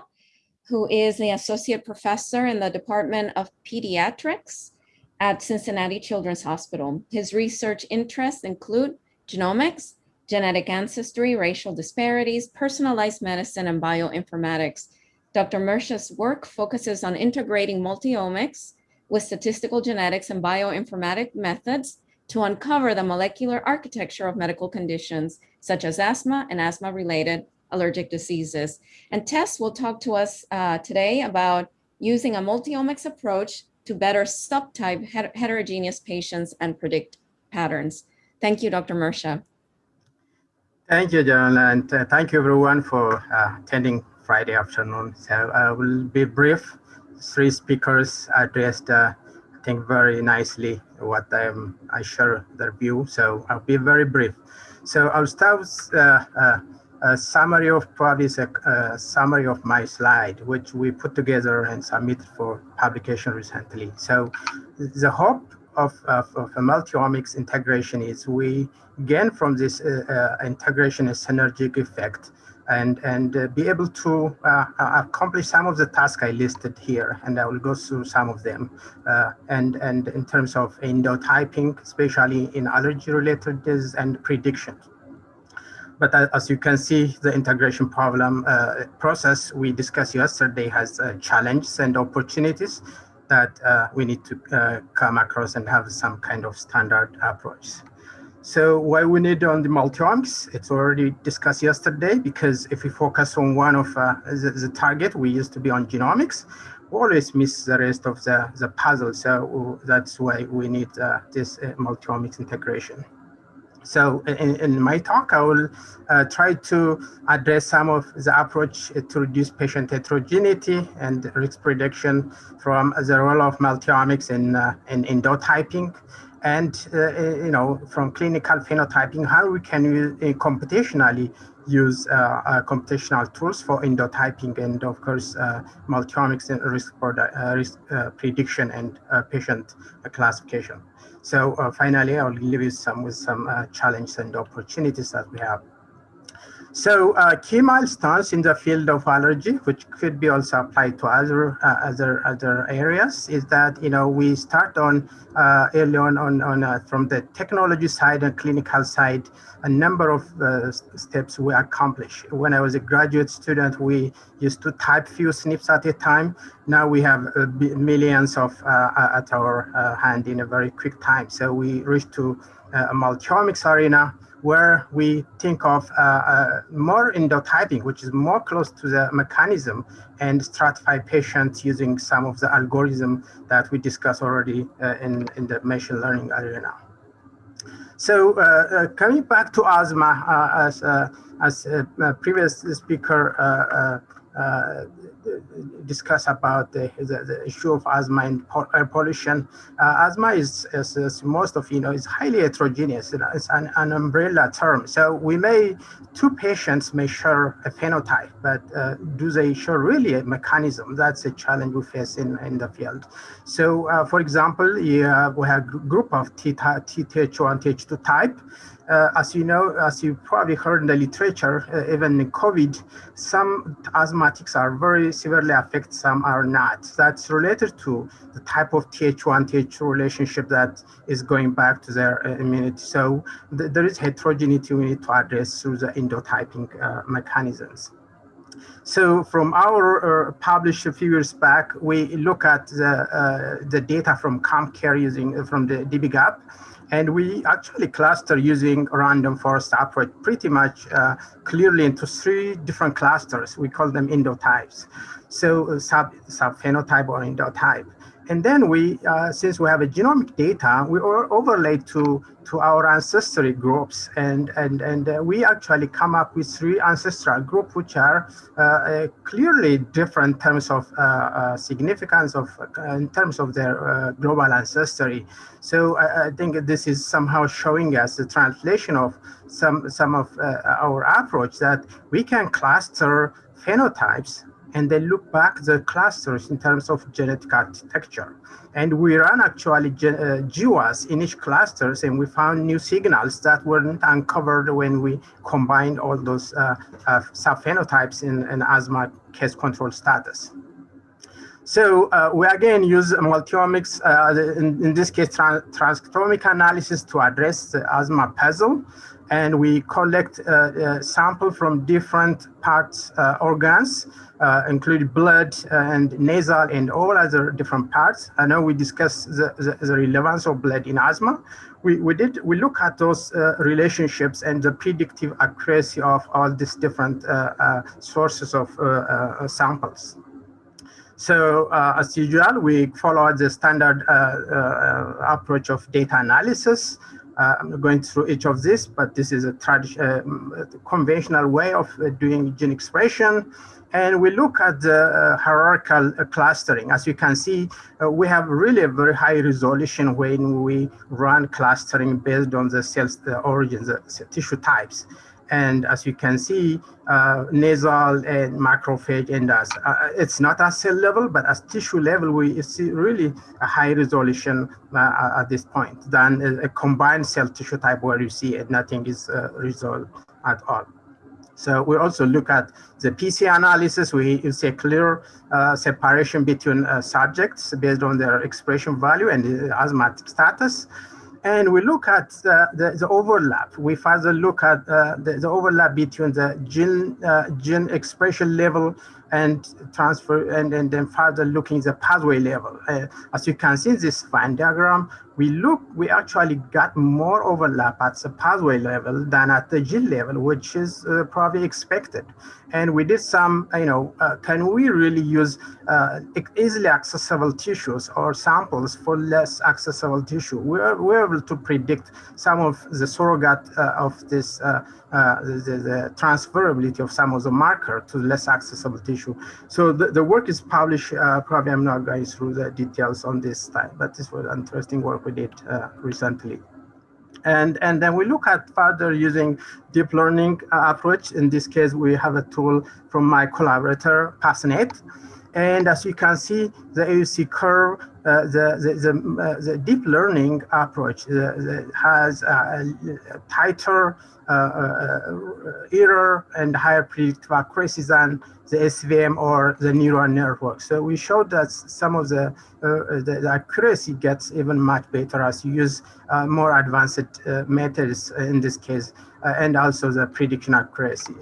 who is the associate professor in the Department of Pediatrics at Cincinnati Children's Hospital. His research interests include genomics, genetic ancestry, racial disparities, personalized medicine, and bioinformatics. Dr. Mersha's work focuses on integrating multiomics with statistical genetics and bioinformatic methods to uncover the molecular architecture of medical conditions such as asthma and asthma-related allergic diseases. And Tess will talk to us uh, today about using a multiomics approach to better subtype het heterogeneous patients and predict patterns. Thank you, Dr. Mersha. Thank you, John, and uh, thank you everyone for uh, attending Friday afternoon. So I will be brief. Three speakers addressed, uh, I think, very nicely what I'm, I share their view. So I'll be very brief. So I'll start with uh, uh, a summary of probably a, a, summary of my slide, which we put together and submitted for publication recently. So the hope of, of, of a multiomics integration is we gain from this uh, uh, integration a synergic effect and, and uh, be able to uh, accomplish some of the tasks I listed here, and I will go through some of them. Uh, and, and in terms of endotyping, especially in allergy-related disease and prediction. But as you can see, the integration problem uh, process we discussed yesterday has uh, challenges and opportunities that uh, we need to uh, come across and have some kind of standard approach. So why we need on the multiomics, it's already discussed yesterday, because if we focus on one of uh, the, the, target, we used to be on genomics, we always miss the rest of the, the puzzle. So that's why we need uh, this multiomics integration. So in, in, my talk, I will uh, try to address some of the approach to reduce patient heterogeneity and risk prediction from the role of multiomics in, uh, in endotyping and, uh, you know, from clinical phenotyping, how we can uh, computationally use uh, uh, computational tools for endotyping and of course multiomics and risk, risk prediction and patient classification. So uh, finally, I'll leave you some with some uh, challenges and opportunities that we have. So uh, key milestones in the field of allergy, which could be also applied to other uh, other other areas, is that you know we start on uh, early on on, on uh, from the technology side and clinical side, a number of uh, steps we accomplish. When I was a graduate student, we used to type few SNPs at a time. Now we have uh, millions of at our hand in a very quick time. So we reach to a multiomics arena where we think of uh, uh, more endotyping, which is more close to the mechanism and stratify patients using some of the algorithm that we discussed already uh, in, in the machine learning arena. So uh, uh, coming back to asthma, uh, as, as a previous speaker discuss about the, the, the, issue of asthma and air pollution. Uh, asthma is, most of you know, is highly heterogeneous. It's an, an, umbrella term. So we may, two patients may share a phenotype, but uh, do they share really a mechanism? That's a challenge we face in, in the field. So uh, for example, yeah, we have a group of TTH1, TH2 type. Uh, as you know, as you probably heard in the literature, uh, even in COVID, some asthmatics are very severely affected, some are not. That's related to the type of TH1, TH2 relationship that is going back to their uh, immunity. So th there is heterogeneity we need to address through the endotyping uh, mechanisms. So from our uh, published a few years back, we look at the, uh, the data from CompCare using from the dbGaP. And we actually cluster using random forest approach pretty much uh, clearly into three different clusters. We call them endotypes. So uh, sub, subphenotype or endotype. And then we, uh, since we have a genomic data, we overlay to, to our ancestry groups. And, and, and uh, we actually come up with three ancestral groups, which are uh, uh clearly different in terms of uh, uh, significance of, in terms of their global ancestry. So I, I, think this is somehow showing us the translation of some, some of our approach that we can cluster phenotypes and then look back the clusters in terms of genetic architecture. And we ran actually uh, GWAS in each clusters and we found new signals that weren't uncovered when we combined all those uh, uh, subphenotypes in, in asthma case control status. So uh, we again use multiomics, uh, in, in, this case, trans transcriptomic analysis to address the asthma puzzle. And we collect uh, uh sample from different parts, uh, organs, including blood and nasal and all other different parts. I know we discussed the, the, the relevance of blood in asthma. We, we did, we look at those relationships and the predictive accuracy of all these different sources of samples. So uh, as usual, we follow the standard uh, uh, approach of data analysis. Uh, I'm going through each of this, but this is a uh, conventional way of uh, doing gene expression. And we look at the hierarchical clustering. As you can see, we have really a very high resolution when we run clustering based on the cells, the origins, the tissue types. And as you can see, uh, nasal and macrophage and uh, it's not at cell level, but at tissue level, we see really a high resolution uh, at this point than a, a, combined cell tissue type where you see it, nothing is uh, resolved at all. So we also look at the PC analysis. We see a clear uh, separation between uh, subjects based on their expression value and asthmatic status and we look at the, the, the overlap. We further look at uh, the, the, overlap between the gene, uh, gene expression level and transfer, and, and then further looking the pathway level. Uh, as you can see in this Venn diagram, we look, we actually got more overlap at the pathway level than at the gene level, which is uh, probably expected. And we did some, you know, uh, can we really use uh, easily accessible tissues or samples for less accessible tissue? We're, we're able to predict some of the surrogate uh, of this, uh, uh, the, the, transferability of some of the marker to less accessible tissue. So the, the work is published, probably I'm not going through the details on this time, but this was interesting work we did recently. And, and then we look at further using deep learning uh, approach. In this case, we have a tool from my collaborator, PassNet. And as you can see, the AUC curve, uh, the, the, the, uh, the deep learning approach the has a, tighter uh, uh, error and higher predictive accuracy than the SVM or the neural network. So we showed that some of the, uh, the, the, accuracy gets even much better as you use uh, more advanced uh, methods in this case, uh, and also the prediction accuracy.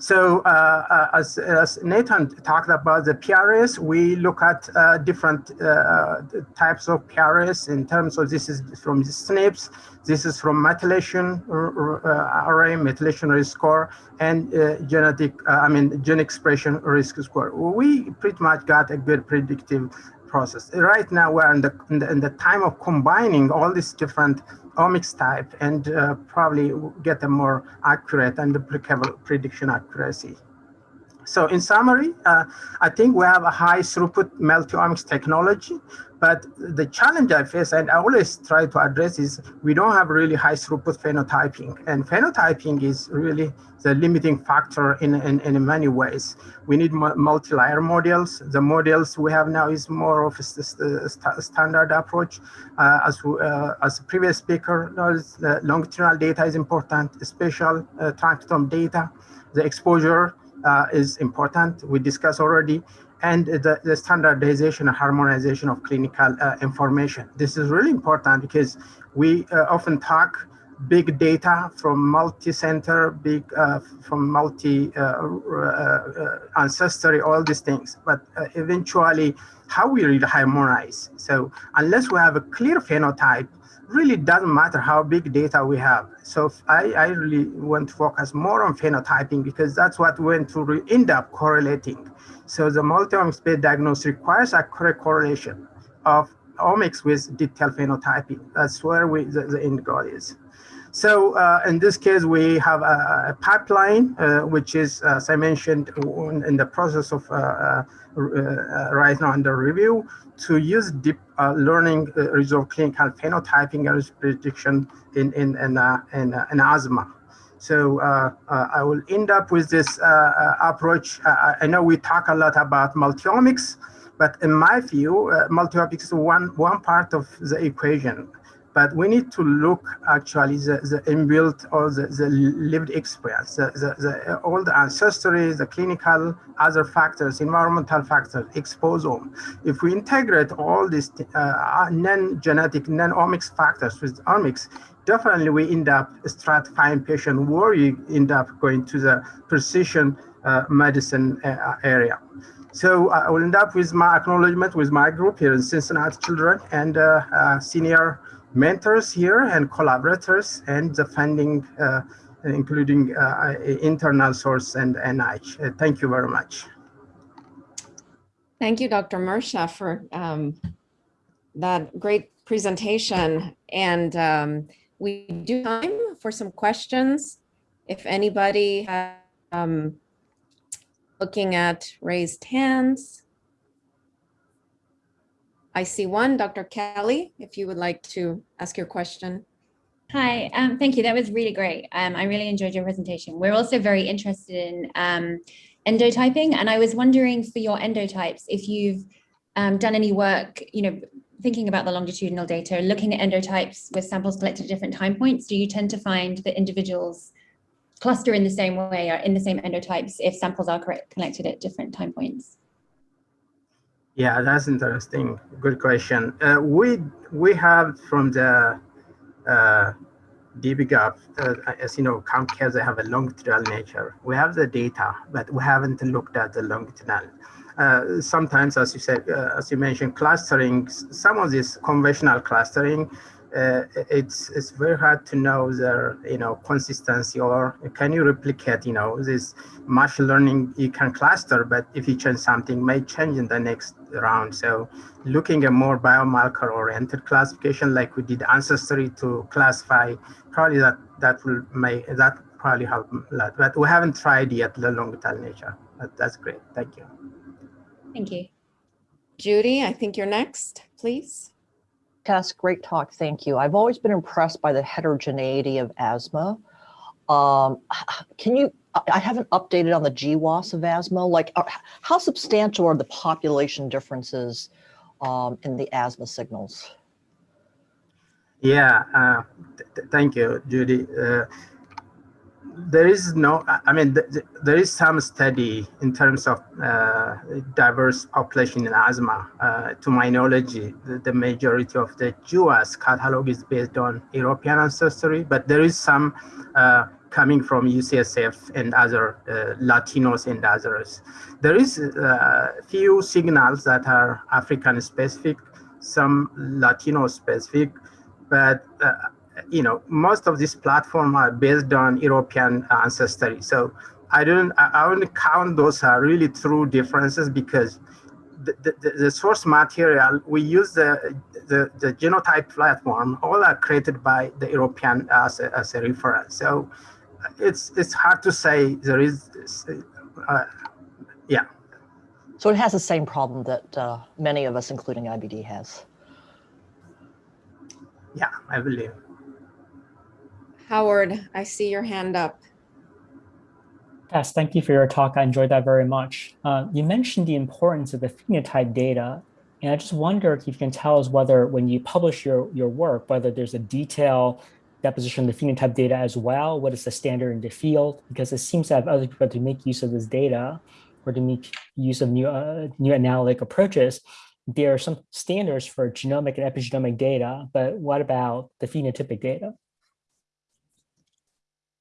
So uh, uh, as, as, Nathan talked about the PRS, we look at uh, different uh, types of PRS in terms of this is from the SNPs, this is from methylation uh, array, methylation risk score, and uh, genetic, I mean, gene expression risk score. We pretty much got a good predictive process. Right now, we're in the, in the, in the time of combining all these different omics type and uh, probably get a more accurate and applicable prediction accuracy. So in summary, uh, I think we have a high throughput multi-omics technology, but the challenge I face and I always try to address is we don't have really high throughput phenotyping and phenotyping is really the limiting factor in, in, in many ways. We need multi-layer models. The models we have now is more of a, st standard approach. Uh, as, uh, as previous speaker knows, the longitudinal data is important, spatial uh, transcriptome data, the exposure uh, is important. We discussed already, and the, the standardization and harmonization of clinical uh, information. This is really important because we uh, often talk big data from multi-center, big uh, from multi uh, uh, ancestry, all these things. But eventually, how we really harmonize. So unless we have a clear phenotype, really doesn't matter how big data we have. So I, I really want to focus more on phenotyping because that's what we want to end up correlating. So the multi-omics based diagnosis requires a correct correlation of omics with detailed phenotyping. That's where we, the, the end goal is. So uh, in this case, we have a, a pipeline, uh, which is, as I mentioned, in the process of uh, uh, uh right now under review to use deep uh, learning uh, result clinical phenotyping and prediction in in in, in, in asthma. So uh, uh, I will end up with this uh, uh, approach. Uh, I know we talk a lot about multiomics, but in my view, multiomics is one one part of the equation but we need to look actually the, the inbuilt or the, the lived experience, the, the, the, all the ancestry, the clinical, other factors, environmental factors, exposome. If we integrate all these uh, non-genetic, non-omics factors with omics, definitely we end up stratifying patient where you end up going to the precision uh, medicine uh, area. So uh, I will end up with my acknowledgement with my group here in Cincinnati Children and uh, uh, senior mentors here and collaborators and the funding, uh, including uh, internal source and NIH. Uh, thank you very much. Thank you, Dr. Mersha, for um, that great presentation. And um, we do time for some questions. If anybody has, um, looking at raised hands. I see one, Dr. Kelly, if you would like to ask your question. Hi, um, thank you. That was really great. Um, I really enjoyed your presentation. We're also very interested in um, endotyping, and I was wondering for your endotypes, if you've um, done any work, you know, thinking about the longitudinal data, looking at endotypes with samples collected at different time points, do you tend to find that individuals cluster in the same way or in the same endotypes if samples are collected at different time points? Yeah, that's interesting. Good question. Uh, we we have from the uh, dbGaP, uh, as you know, Comcast, they have a longitudinal nature. We have the data, but we haven't looked at the longitudinal. Uh, sometimes, as you said, uh, as you mentioned, clustering, some of this conventional clustering uh, it's it's very hard to know their you know consistency or can you replicate you know this machine learning you can cluster but if you change something may change in the next round. So looking at more biomarker oriented classification like we did ancestry to classify probably that that will may that probably help a lot but we haven't tried yet the longitudinal nature but that's great. Thank you. Thank you. Judy i think you're next please Great talk. Thank you. I've always been impressed by the heterogeneity of asthma. Um, can you I- haven't updated on the GWAS of asthma. Like, how substantial are the population differences um, in the asthma signals? Yeah, uh, th- thank you, Judy. Uh, there is no, I- mean, th- th- there is some study in terms of uh, diverse population in asthma. Uh, to my knowledge, the, the majority of the GWAS catalog is based on European ancestry, but there is some uh, coming from UCSF and other uh, Latinos and others. There is a few signals that are African specific, some Latino specific, but uh, you know most of these platforms are based on European ancestry. So I don't I, I wouldn't count those are really true differences because the, the, the source material we use the, the the genotype platform all are created by the European as a, as a reference. So it's it's hard to say there is uh, yeah So it has the same problem that uh, many of us, including IBD, has. yeah I believe. Howard, I see your hand up. Yes, thank you for your talk. I enjoyed that very much. Uh, you mentioned the importance of the phenotype data, and I just wonder if you can tell us whether when you publish your, your work, whether there's a detailed deposition of the phenotype data as well, what is the standard in the field? Because it seems to have other people to make use of this data or to make use of new, uh, new analytic approaches. There are some standards for genomic and epigenomic data, but what about the phenotypic data?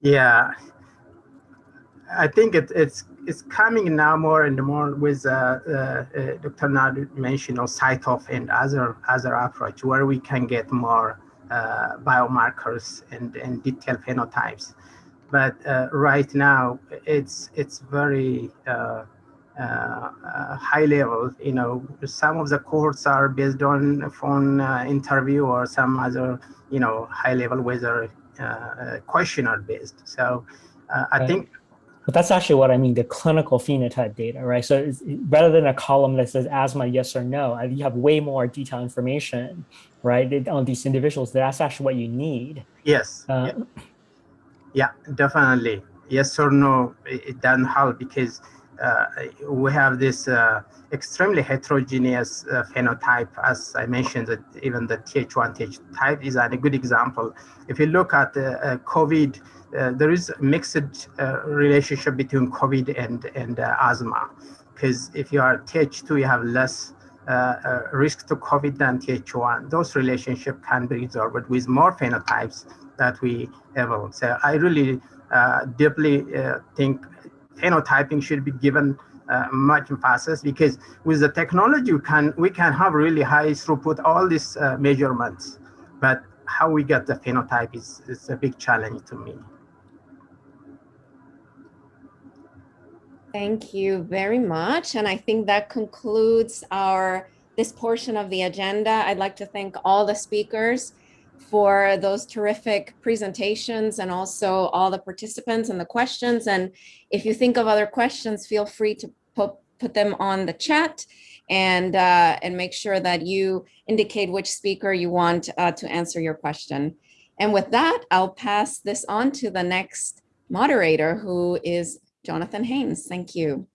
Yeah, I think it, it's it's coming now more and more with uh, uh, uh, Dr. Nad mentioned, you know, CyTOF and other other approach where we can get more uh, biomarkers and, and detailed phenotypes. But uh, right now, it's it's very uh, high level. You know, some of the cohorts are based on phone interview or some other, you know, high level whether questionnaire based. So I Right. think But that's actually what I mean, the clinical phenotype data, right? So it's- rather than a column that says asthma, yes or no, uh, you have way more detailed information, right, on these individuals. That's actually what you need. yes. Uh, Yeah, definitely. Yes or no, it it doesn't help because uh, we have this uh, extremely heterogeneous uh, phenotype. As I mentioned, that even the Th1 Th type is a good example. If you look at uh, uh, COVID, uh, there is a mixed uh, relationship between COVID and, and uh, asthma. Because if you are Th2, you have less uh, uh, risk to COVID than Th1. Those relationship can be resolved with more phenotypes that we have. So I really uh, deeply uh, think phenotyping should be given uh, much emphasis because with the technology we can we can have really high throughput all these uh, measurements, but how we get the phenotype is, is a big challenge to me. Thank you very much. And I think that concludes our, this portion of the agenda. I'd like to thank all the speakers for those terrific presentations and also all the participants and the questions. And if you think of other questions, feel free to put, them on the chat and, uh, and make sure that you indicate which speaker you want uh, to answer your question. And with that, I'll pass this on to the next moderator, who is Jonathan Haynes. Thank you.